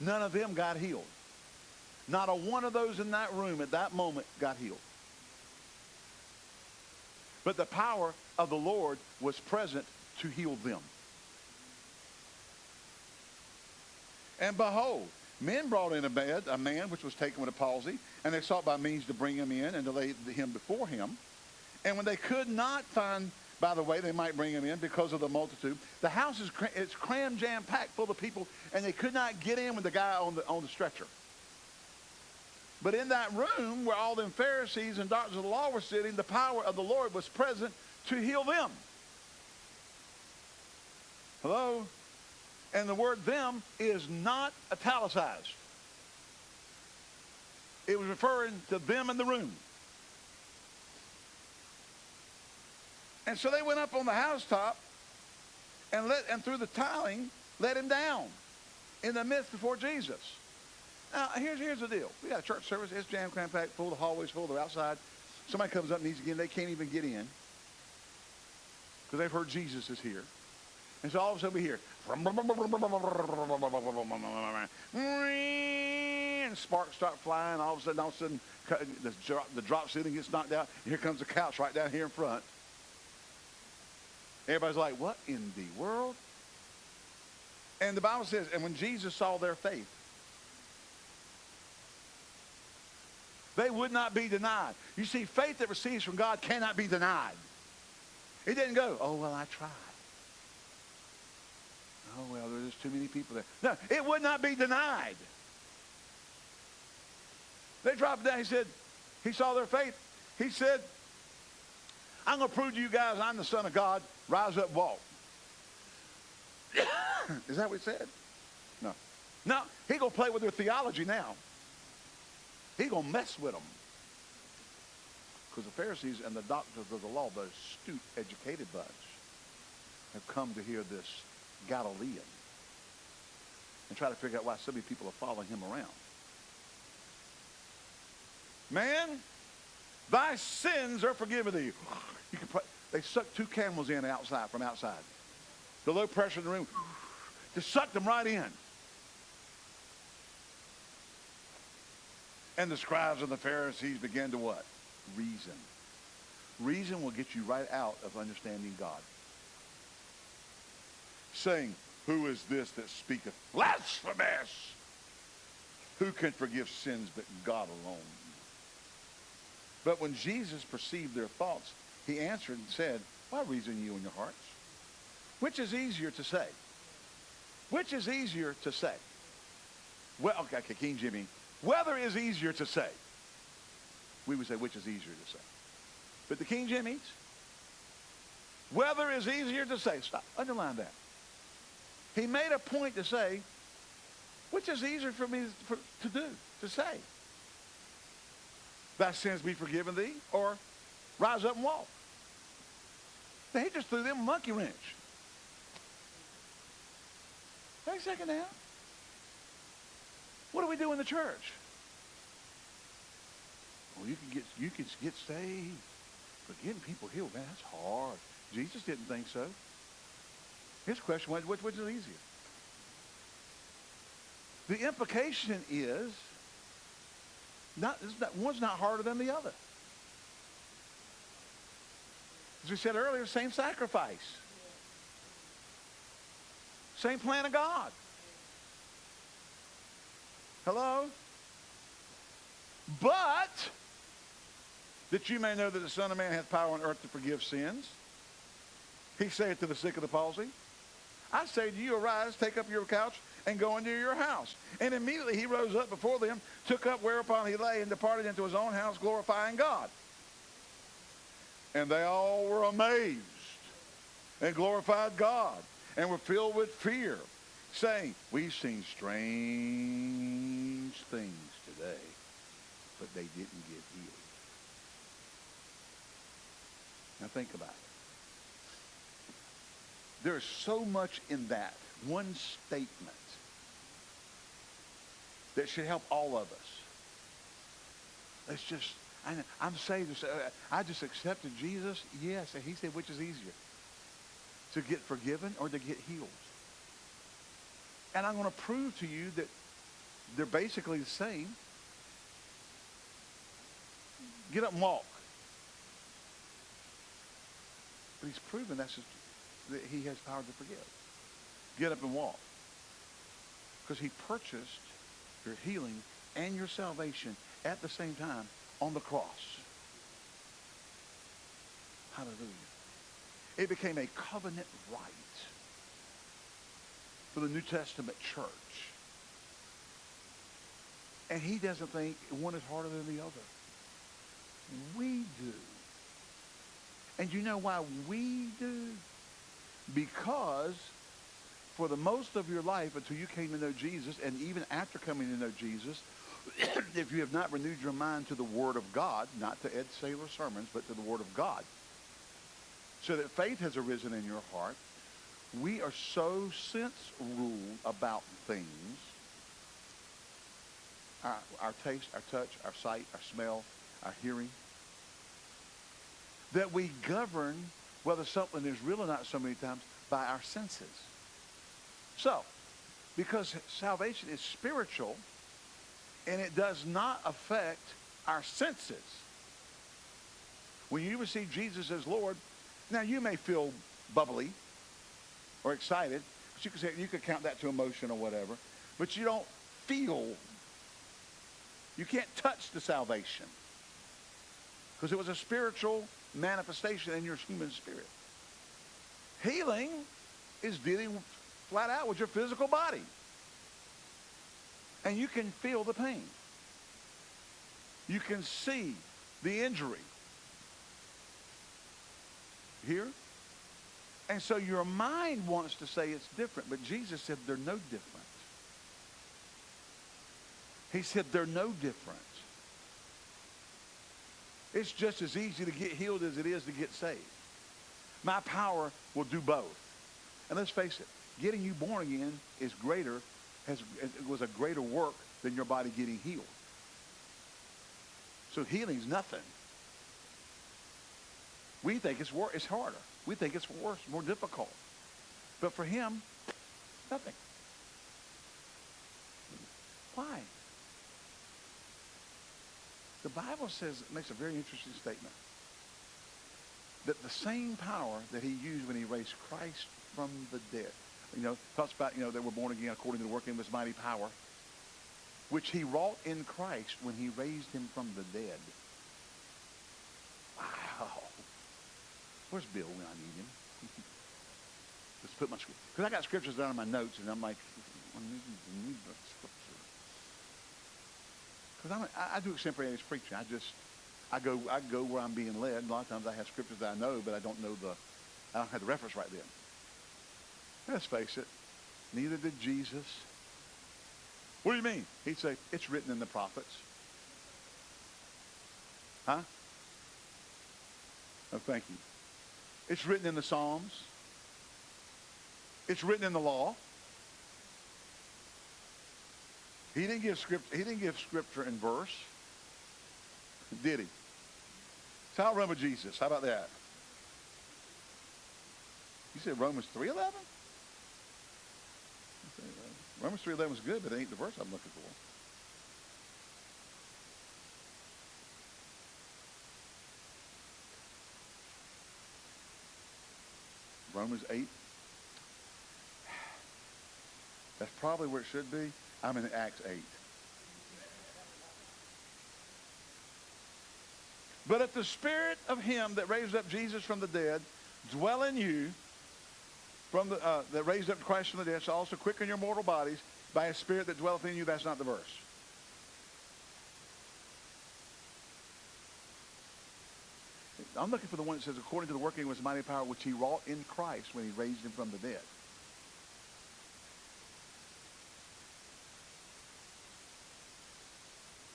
None of them got healed. Not a one of those in that room at that moment got healed. But the power of the Lord was present to heal them. And behold, men brought in a bed, a man which was taken with a palsy, and they sought by means to bring him in and to lay him before him. And when they could not find, by the way, they might bring him in because of the multitude. The house is it's cram jam packed full of people, and they could not get in with the guy on the on the stretcher. But in that room where all them Pharisees and doctors of the law were sitting, the power of the Lord was present to heal them. Hello? And the word them is not italicized. It was referring to them in the room. And so they went up on the housetop and let and through the tiling let him down in the midst before Jesus. Now here's here's the deal. We got a church service, it's jam cram packed, full, the hallways full, they're outside. Somebody comes up and needs to get in, they can't even get in. Because they've heard Jesus is here. And so all of a sudden we hear, and sparks start flying. All of a sudden, all of a sudden, the drop, the drop ceiling gets knocked out. Here comes the couch right down here in front. Everybody's like, what in the world? And the Bible says, and when Jesus saw their faith, they would not be denied. You see, faith that receives from God cannot be denied. It didn't go, oh, well, I tried. Oh, well, there's too many people there. No, it would not be denied. They dropped down. He said, he saw their faith. He said, I'm going to prove to you guys I'm the Son of God. Rise up, walk. Is that what he said? No. No, he going to play with their theology now. He going to mess with them. Because the Pharisees and the doctors of the law, the astute, educated bunch, have come to hear this Galilean and try to figure out why so many people are following him around. Man, thy sins are forgiven thee. You can put, they sucked two camels in outside from outside. The low pressure in the room just sucked them right in. And the scribes and the Pharisees began to what? Reason. Reason will get you right out of understanding God saying, Who is this that speaketh blasphemous? Who can forgive sins but God alone? But when Jesus perceived their thoughts, he answered and said, Why reason you in your hearts? Which is easier to say? Which is easier to say? Well, okay, King Jimmy. Whether is easier to say. We would say which is easier to say. But the King Jimmy's, whether is easier to say. Stop. Underline that. He made a point to say, which is easier for me for, to do, to say? Thy sins be forgiven thee, or rise up and walk. They just threw them a monkey wrench. Wait a second now. What do we do in the church? Well, you can get you can get saved, but getting people healed, man, that's hard. Jesus didn't think so. His question was, which, which is easier? The implication is, not, not, one's not harder than the other. As we said earlier, same sacrifice. Same plan of God. Hello? But that you may know that the Son of Man hath power on earth to forgive sins. He saith to the sick of the palsy, I say to you, arise, take up your couch, and go into your house. And immediately he rose up before them, took up whereupon he lay, and departed into his own house, glorifying God. And they all were amazed and glorified God and were filled with fear, saying, We've seen strange things today, but they didn't get healed. Now think about it. There's so much in that one statement that should help all of us. Let's just, I, I'm saved. Uh, I just accepted Jesus. Yes. And he said, which is easier? To get forgiven or to get healed? And I'm going to prove to you that they're basically the same. Get up and walk. But he's proven that's just, that he has power to forgive. Get up and walk. Because he purchased your healing and your salvation at the same time on the cross. Hallelujah. It became a covenant right for the New Testament church. And he doesn't think one is harder than the other. We do. And you know why we do? Because for the most of your life until you came to know Jesus, and even after coming to know Jesus, if you have not renewed your mind to the Word of God, not to Ed Saylor sermons, but to the Word of God, so that faith has arisen in your heart, we are so sense ruled about things, our, our taste, our touch, our sight, our smell, our hearing, that we govern whether something is real or not so many times by our senses. So, because salvation is spiritual and it does not affect our senses. When you receive Jesus as Lord, now you may feel bubbly or excited, but you can say you could count that to emotion or whatever, but you don't feel. You can't touch the salvation because it was a spiritual manifestation in your human spirit. Healing is dealing flat out with your physical body. And you can feel the pain. You can see the injury. Here? And so your mind wants to say it's different, but Jesus said they're no different. He said they're no different. It's just as easy to get healed as it is to get saved. My power will do both. And let's face it, getting you born again is greater, has, was a greater work than your body getting healed. So healing's nothing. We think it's, wor- it's harder. We think it's worse, more difficult. But for him, nothing. Why? The Bible says, makes a very interesting statement. That the same power that he used when he raised Christ from the dead, you know, talks about, you know, they were born again according to the working of his mighty power, which he wrought in Christ when he raised him from the dead. Wow. Where's Bill when I need him? Let's put my scripture. Because I got scriptures down in my notes, and I'm like, I need, the scripture. Because I, I do extemporaneous preaching. I just, I go, I go where I'm being led. A lot of times I have scriptures that I know, but I don't know the, I don't have the reference right then. Let's face it, neither did Jesus. What do you mean? He'd say, it's written in the prophets. Huh? Oh, thank you. It's written in the Psalms. It's written in the law. He didn't give script, he didn't give scripture in verse. Did he? So I'll run with Jesus. How about that? You said Romans 3.11? Romans 3 11 is good, but it ain't the verse I'm looking for. Romans 8. That's probably where it should be. I'm in Acts 8. But if the spirit of him that raised up Jesus from the dead dwell in you, from the, uh, that raised up Christ from the dead, shall also quicken your mortal bodies by a spirit that dwelleth in you. That's not the verse. I'm looking for the one that says, according to the working of his mighty power, which he wrought in Christ when he raised him from the dead.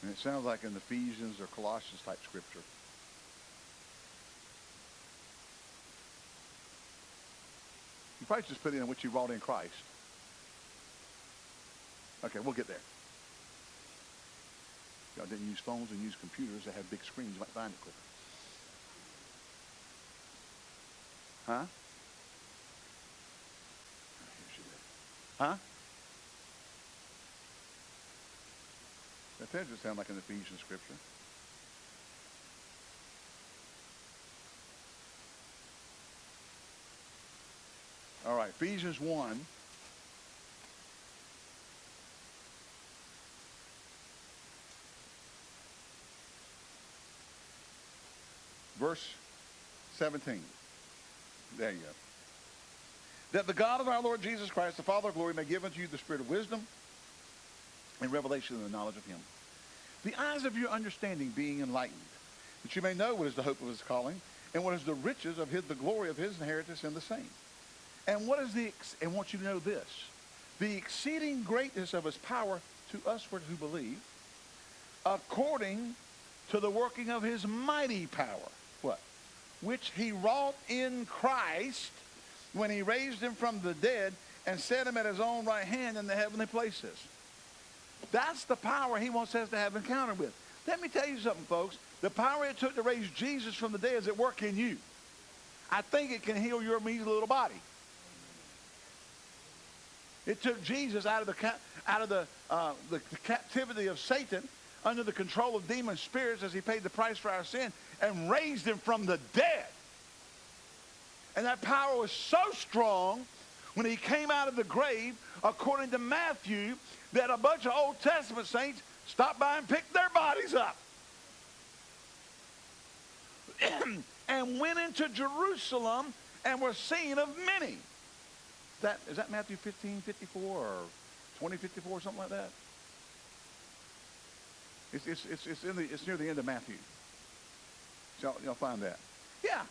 And it sounds like an Ephesians or Colossians type scripture. You is put in what you wrought in Christ. Okay, we'll get there. Y'all didn't use phones and use computers that have big screens. You might find it quicker. Huh? Huh? That doesn't sound like an Ephesian scripture. All right, Ephesians 1. Verse 17. There you go. That the God of our Lord Jesus Christ, the Father of glory, may give unto you the spirit of wisdom and revelation and the knowledge of him. The eyes of your understanding being enlightened, that you may know what is the hope of his calling, and what is the riches of his, the glory of his inheritance in the saints. And what is the, and want you to know this, the exceeding greatness of his power to us who believe, according to the working of his mighty power. What? Which he wrought in Christ when he raised him from the dead and set him at his own right hand in the heavenly places. That's the power he wants us to have encounter with. Let me tell you something, folks. The power it took to raise Jesus from the dead is at work in you. I think it can heal your measly little body. It took Jesus out of the out of the, uh, the, the captivity of Satan under the control of demon spirits as he paid the price for our sin and raised him from the dead. And that power was so strong when he came out of the grave, according to Matthew, that a bunch of Old Testament saints stopped by and picked their bodies up and went into Jerusalem and were seen of many. That, is that Matthew 15, 54 or 20, 54, something like that? It's, it's, it's, it's, in the, it's near the end of Matthew. So you'll find that. Yeah,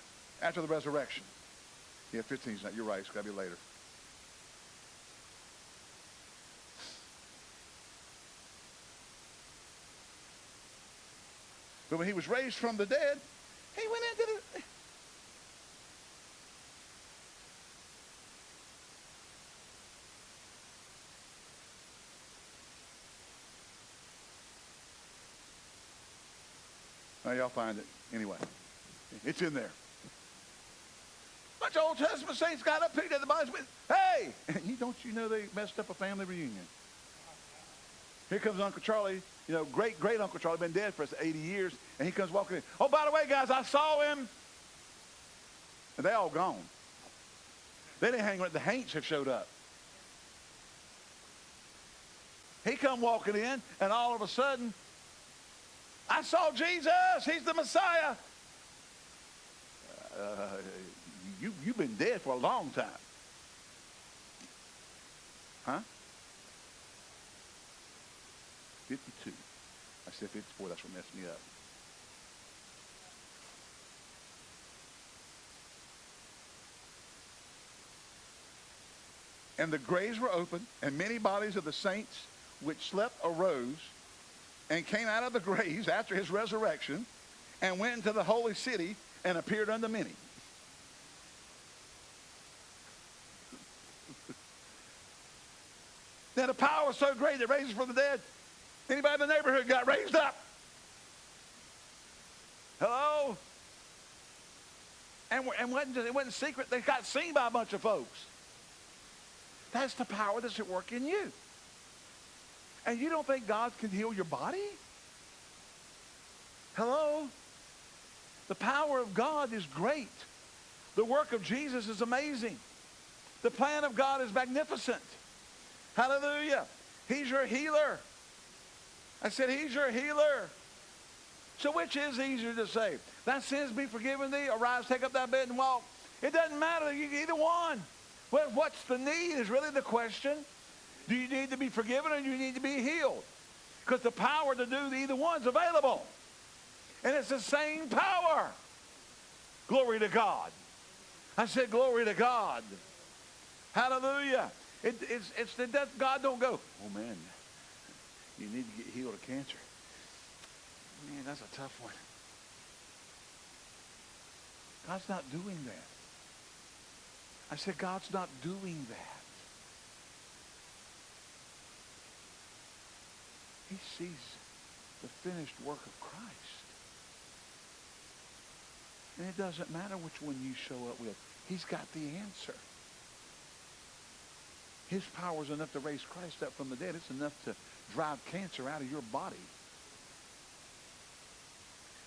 after the resurrection. Yeah, 15 is not. You're right. It's got to be later. But when he was raised from the dead, he went into the. Now y'all find it anyway. It's in there. Bunch of Old Testament saints got up, picked up the Bible, hey! don't you know they messed up a family reunion? Here comes Uncle Charlie, you know, great, great Uncle Charlie, been dead for 80 years, and he comes walking in. Oh, by the way, guys, I saw him. And they all gone. They didn't hang around. The Haints have showed up. He come walking in, and all of a sudden, I saw Jesus. He's the Messiah. Uh, you, you've been dead for a long time. Huh? 52. I said 54. That's what messed me up. And the graves were open, and many bodies of the saints which slept arose and came out of the graves after his resurrection and went into the holy city and appeared unto many. now the power was so great that raised from the dead. Anybody in the neighborhood got raised up. Hello? And, and wasn't, it wasn't secret. They got seen by a bunch of folks. That's the power that's at work in you. And you don't think God can heal your body? Hello? The power of God is great. The work of Jesus is amazing. The plan of God is magnificent. Hallelujah. He's your healer. I said, He's your healer. So which is easier to say? Thy sins be forgiven thee, arise, take up thy bed and walk. It doesn't matter, either one. Well, what's the need is really the question. Do you need to be forgiven or do you need to be healed? Because the power to do either one's available. And it's the same power. Glory to God. I said, glory to God. Hallelujah. It, it's, it's the death. God don't go, oh man, you need to get healed of cancer. Man, that's a tough one. God's not doing that. I said, God's not doing that. He sees the finished work of Christ. And it doesn't matter which one you show up with. He's got the answer. His power is enough to raise Christ up from the dead. It's enough to drive cancer out of your body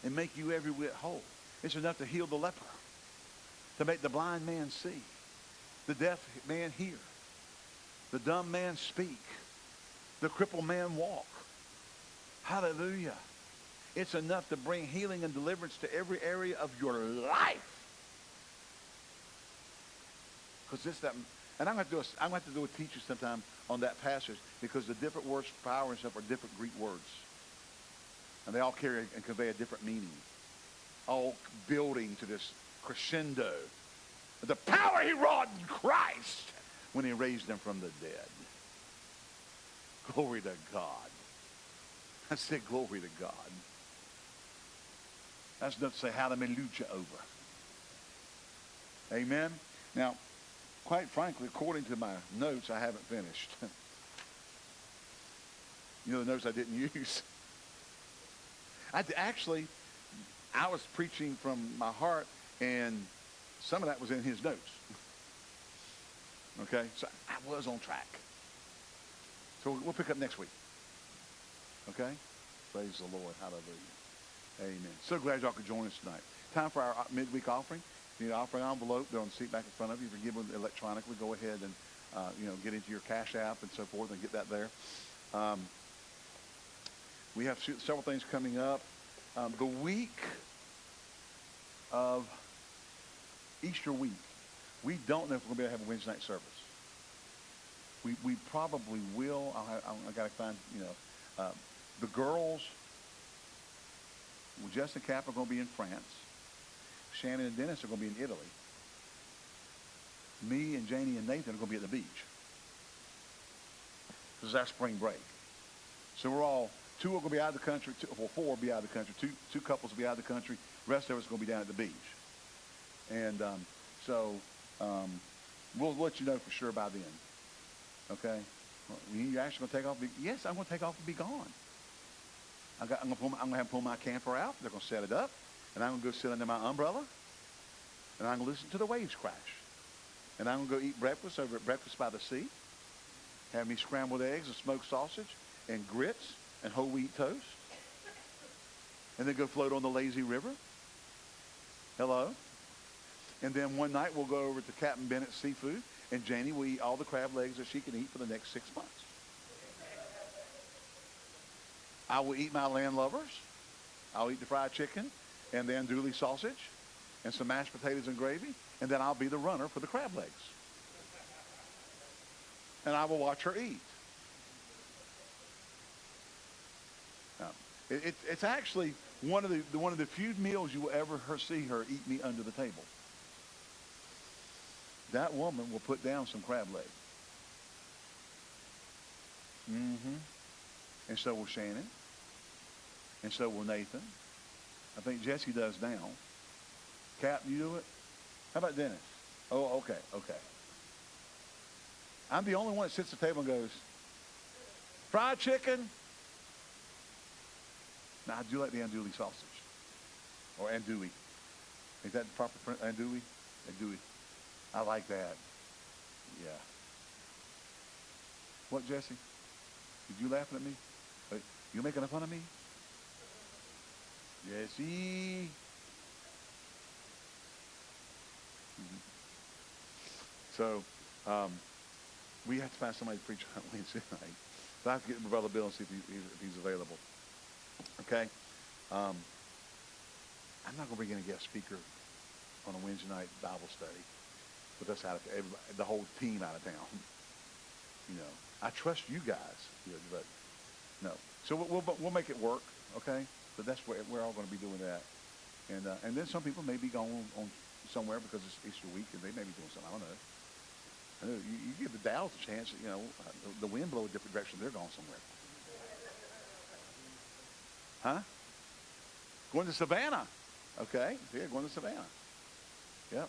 and make you every whit whole. It's enough to heal the leper, to make the blind man see, the deaf man hear, the dumb man speak, the crippled man walk. Hallelujah. It's enough to bring healing and deliverance to every area of your life. Because this, that, and I'm going to do a, I'm going to do a teacher sometime on that passage because the different words, for power and stuff, are different Greek words. And they all carry and convey a different meaning. All building to this crescendo. The power he wrought in Christ when he raised them from the dead. Glory to God. I said glory to God. That's enough to say hallelujah over. Amen. Now, quite frankly, according to my notes, I haven't finished. you know the notes I didn't use? I actually, I was preaching from my heart, and some of that was in his notes. okay? So I was on track. So we'll pick up next week. Okay? Praise the Lord. Hallelujah. Amen. So glad y'all could join us tonight. Time for our midweek offering. You need an offering envelope. They're on the seat back in front of you. If you're giving electronically, go ahead and uh, you know get into your Cash App and so forth and get that there. Um, we have several things coming up. Um, the week of Easter week, we don't know if we're going to be able to have a Wednesday night service. We, we probably will. I'll have, I got to find, you know, uh, the girls, well, Jess and Cap are going to be in France. Shannon and Dennis are going to be in Italy. Me and Janie and Nathan are going to be at the beach. This is our spring break. So we're all, two are going to be out of the country, two, well, four will be out of the country, two, two couples will be out of the country, the rest of us are going to be down at the beach. And um, so um, we'll let you know for sure by then. Okay? Well, you actually going to take off? Yes, I'm going to take off and be gone. I'm going to have pull my camper out. They're going to set it up. And I'm going to go sit under my umbrella. And I'm going to listen to the waves crash. And I'm going to go eat breakfast over at Breakfast by the Sea. Have me scrambled eggs and smoked sausage and grits and whole wheat toast. And then go float on the lazy river. Hello? And then one night we'll go over to Captain Bennett's Seafood and Janie will eat all the crab legs that she can eat for the next six months. I will eat my land landlubbers. I'll eat the fried chicken and the andouille sausage and some mashed potatoes and gravy, and then I'll be the runner for the crab legs. And I will watch her eat. Now, it, it, it's actually one of, the, one of the few meals you will ever her, see her eat me under the table. That woman will put down some crab legs. Mm-hmm. And so will Shannon. And so will Nathan. I think Jesse does now. Cap, you do it? How about Dennis? Oh, okay, okay. I'm the only one that sits at the table and goes, fried chicken. Now, I do like the andouille sausage. Or andouille. Is that the proper print? Andouille? Andouille. I like that. Yeah. What, Jesse? Did you laughing at me? You making a fun of me? Jesse. Mm-hmm. So, um, we have to find somebody to preach on Wednesday night. So I have to get Brother Bill and see if, he, if he's available. Okay? Um, I'm not going to bring in a guest speaker on a Wednesday night Bible study with us out of the whole team out of town. You know, I trust you guys, but no. So we'll, we'll, we'll make it work, okay? But that's where we're all going to be doing that. And uh, and then some people may be going on somewhere because it's Easter week, and they may be doing something. I don't know. I know you, you give the Dallas a chance. You know, the, the wind blow a different direction. They're going somewhere. Huh? Going to Savannah. Okay. Yeah, going to Savannah. Yep.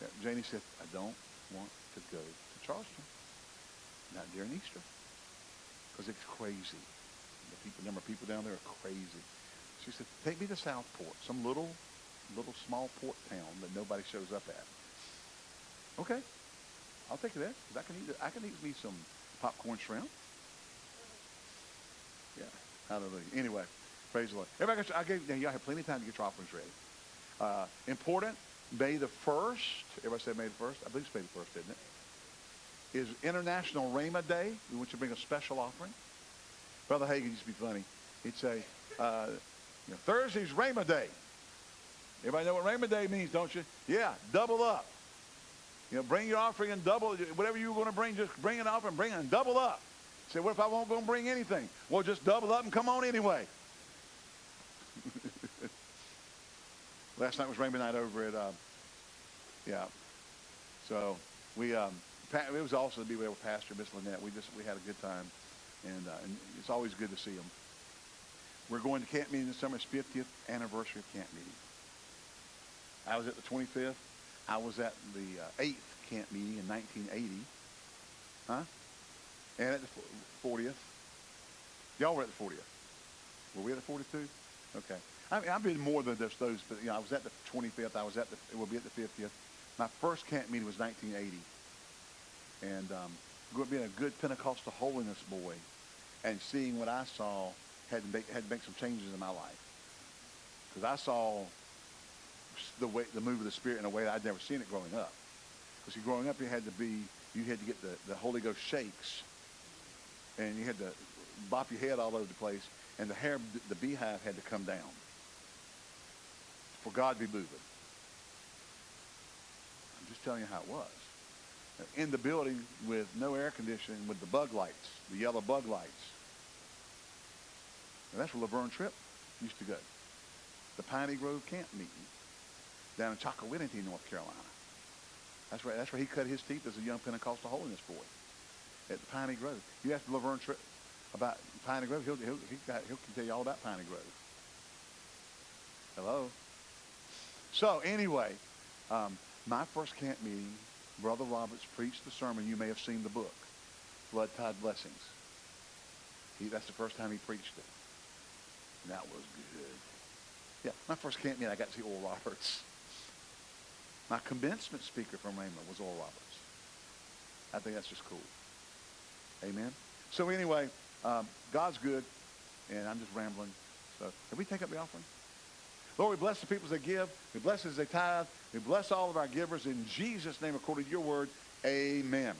Yeah, Janie said, I don't want to go to Charleston. Not during Easter. Because it's crazy The people, number of people down there are crazy. She said, take me to Southport, some little, little small port town that nobody shows up at. Okay, I'll take you there because I can eat, I can eat me some popcorn shrimp. Yeah, hallelujah. Anyway, praise the Lord. Everybody, I gave, now y'all have plenty of time to get your offerings ready. Uh, important, May the 1st, everybody say May the 1st? I believe it's May the 1st, isn't it? Is International Rhema Day. We want you to bring a special offering. Brother Hagin used to be funny. He'd say, uh, you know, Thursday's Rhema Day. Everybody know what Rhema Day means, don't you? Yeah, double up. You know, bring your offering and double, whatever you were going to bring, just bring it an offering, bring it and double up. Say, what if I won't go and bring anything? Well, just double up and come on anyway. Last night was Rainbow Night over at, uh, yeah. So we, um, it was awesome to be with Pastor Miss Lynette. We just, we had a good time. And, uh, and it's always good to see them. We're going to camp meeting this summer. It's 50th anniversary of camp meeting. I was at the 25th. I was at the uh, 8th camp meeting in 1980. Huh? And at the 40th. Y'all were at the 40th. Were we at the 42? Okay. I mean, I've been more than just those, but you know, I was at the 25th. I was at the, we'll be at the 50th. My first camp meeting was 1980. And um, being a good Pentecostal holiness boy and seeing what I saw had to make, had to make some changes in my life. Because I saw the way, the move of the Spirit in a way that I'd never seen it growing up. Because growing up, you had to be, you had to get the, the Holy Ghost shakes. And you had to bop your head all over the place. And the hair, the beehive had to come down for God to be moving. I'm just telling you how it was. In the building with no air conditioning, with the bug lights, the yellow bug lights. And that's where Laverne Tripp used to go. The Piney Grove camp meeting down in Chocowinity, North Carolina. That's where, that's where he cut his teeth as a young Pentecostal holiness boy at the Piney Grove. You ask Laverne Tripp about Piney Grove, he'll, he'll, he got, he'll tell you all about Piney Grove. Hello? So anyway, um, my first camp meeting, Brother Roberts preached the sermon. You may have seen the book, Flood Tide Blessings. He, that's the first time he preached it. And that was good. Yeah, my first camp meeting, I got to see Oral Roberts. My commencement speaker from Rhema was Oral Roberts. I think that's just cool. Amen. So anyway, um, God's good, and I'm just rambling. So, can we take up the offering? Lord, we bless the people that give. We bless as they tithe. We bless all of our givers in Jesus' name, according to your word. Amen.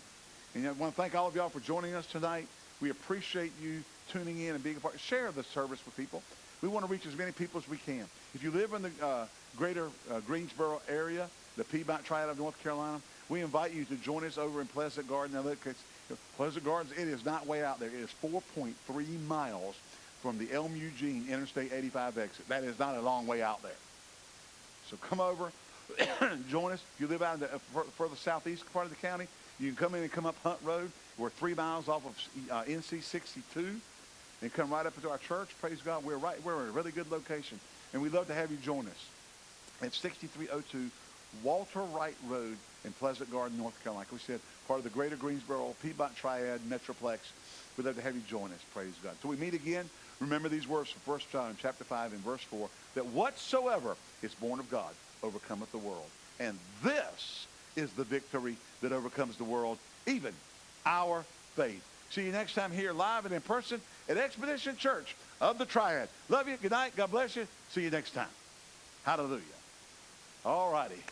And I want to thank all of y'all for joining us tonight. We appreciate you tuning in and being a part. Share the service with people. We want to reach as many people as we can. If you live in the uh, greater uh, Greensboro area, the Piedmont Triad of North Carolina, we invite you to join us over in Pleasant Garden. Now, look, Pleasant Gardens, it is not way out there. It is 4.3 miles from the Elm Eugene Interstate 85 exit. That is not a long way out there. So come over, join us. If you live out in the uh, further southeast part of the county, you can come in and come up Hunt Road. We're three miles off of uh, NC 62 and come right up into our church. Praise God. We're right. We're in a really good location. And we'd love to have you join us at 6302 Walter Wright Road in Pleasant Garden, North Carolina. Like we said, part of the greater Greensboro Piedmont Triad Metroplex. We'd love to have you join us. Praise God. So we meet again. Remember these words from 1 John chapter 5 and verse 4, that whatsoever is born of God overcometh the world. And this is the victory that overcomes the world, even our faith. See you next time here live and in person at Expedition Church of the Triad. Love you. Good night. God bless you. See you next time. Hallelujah. All righty.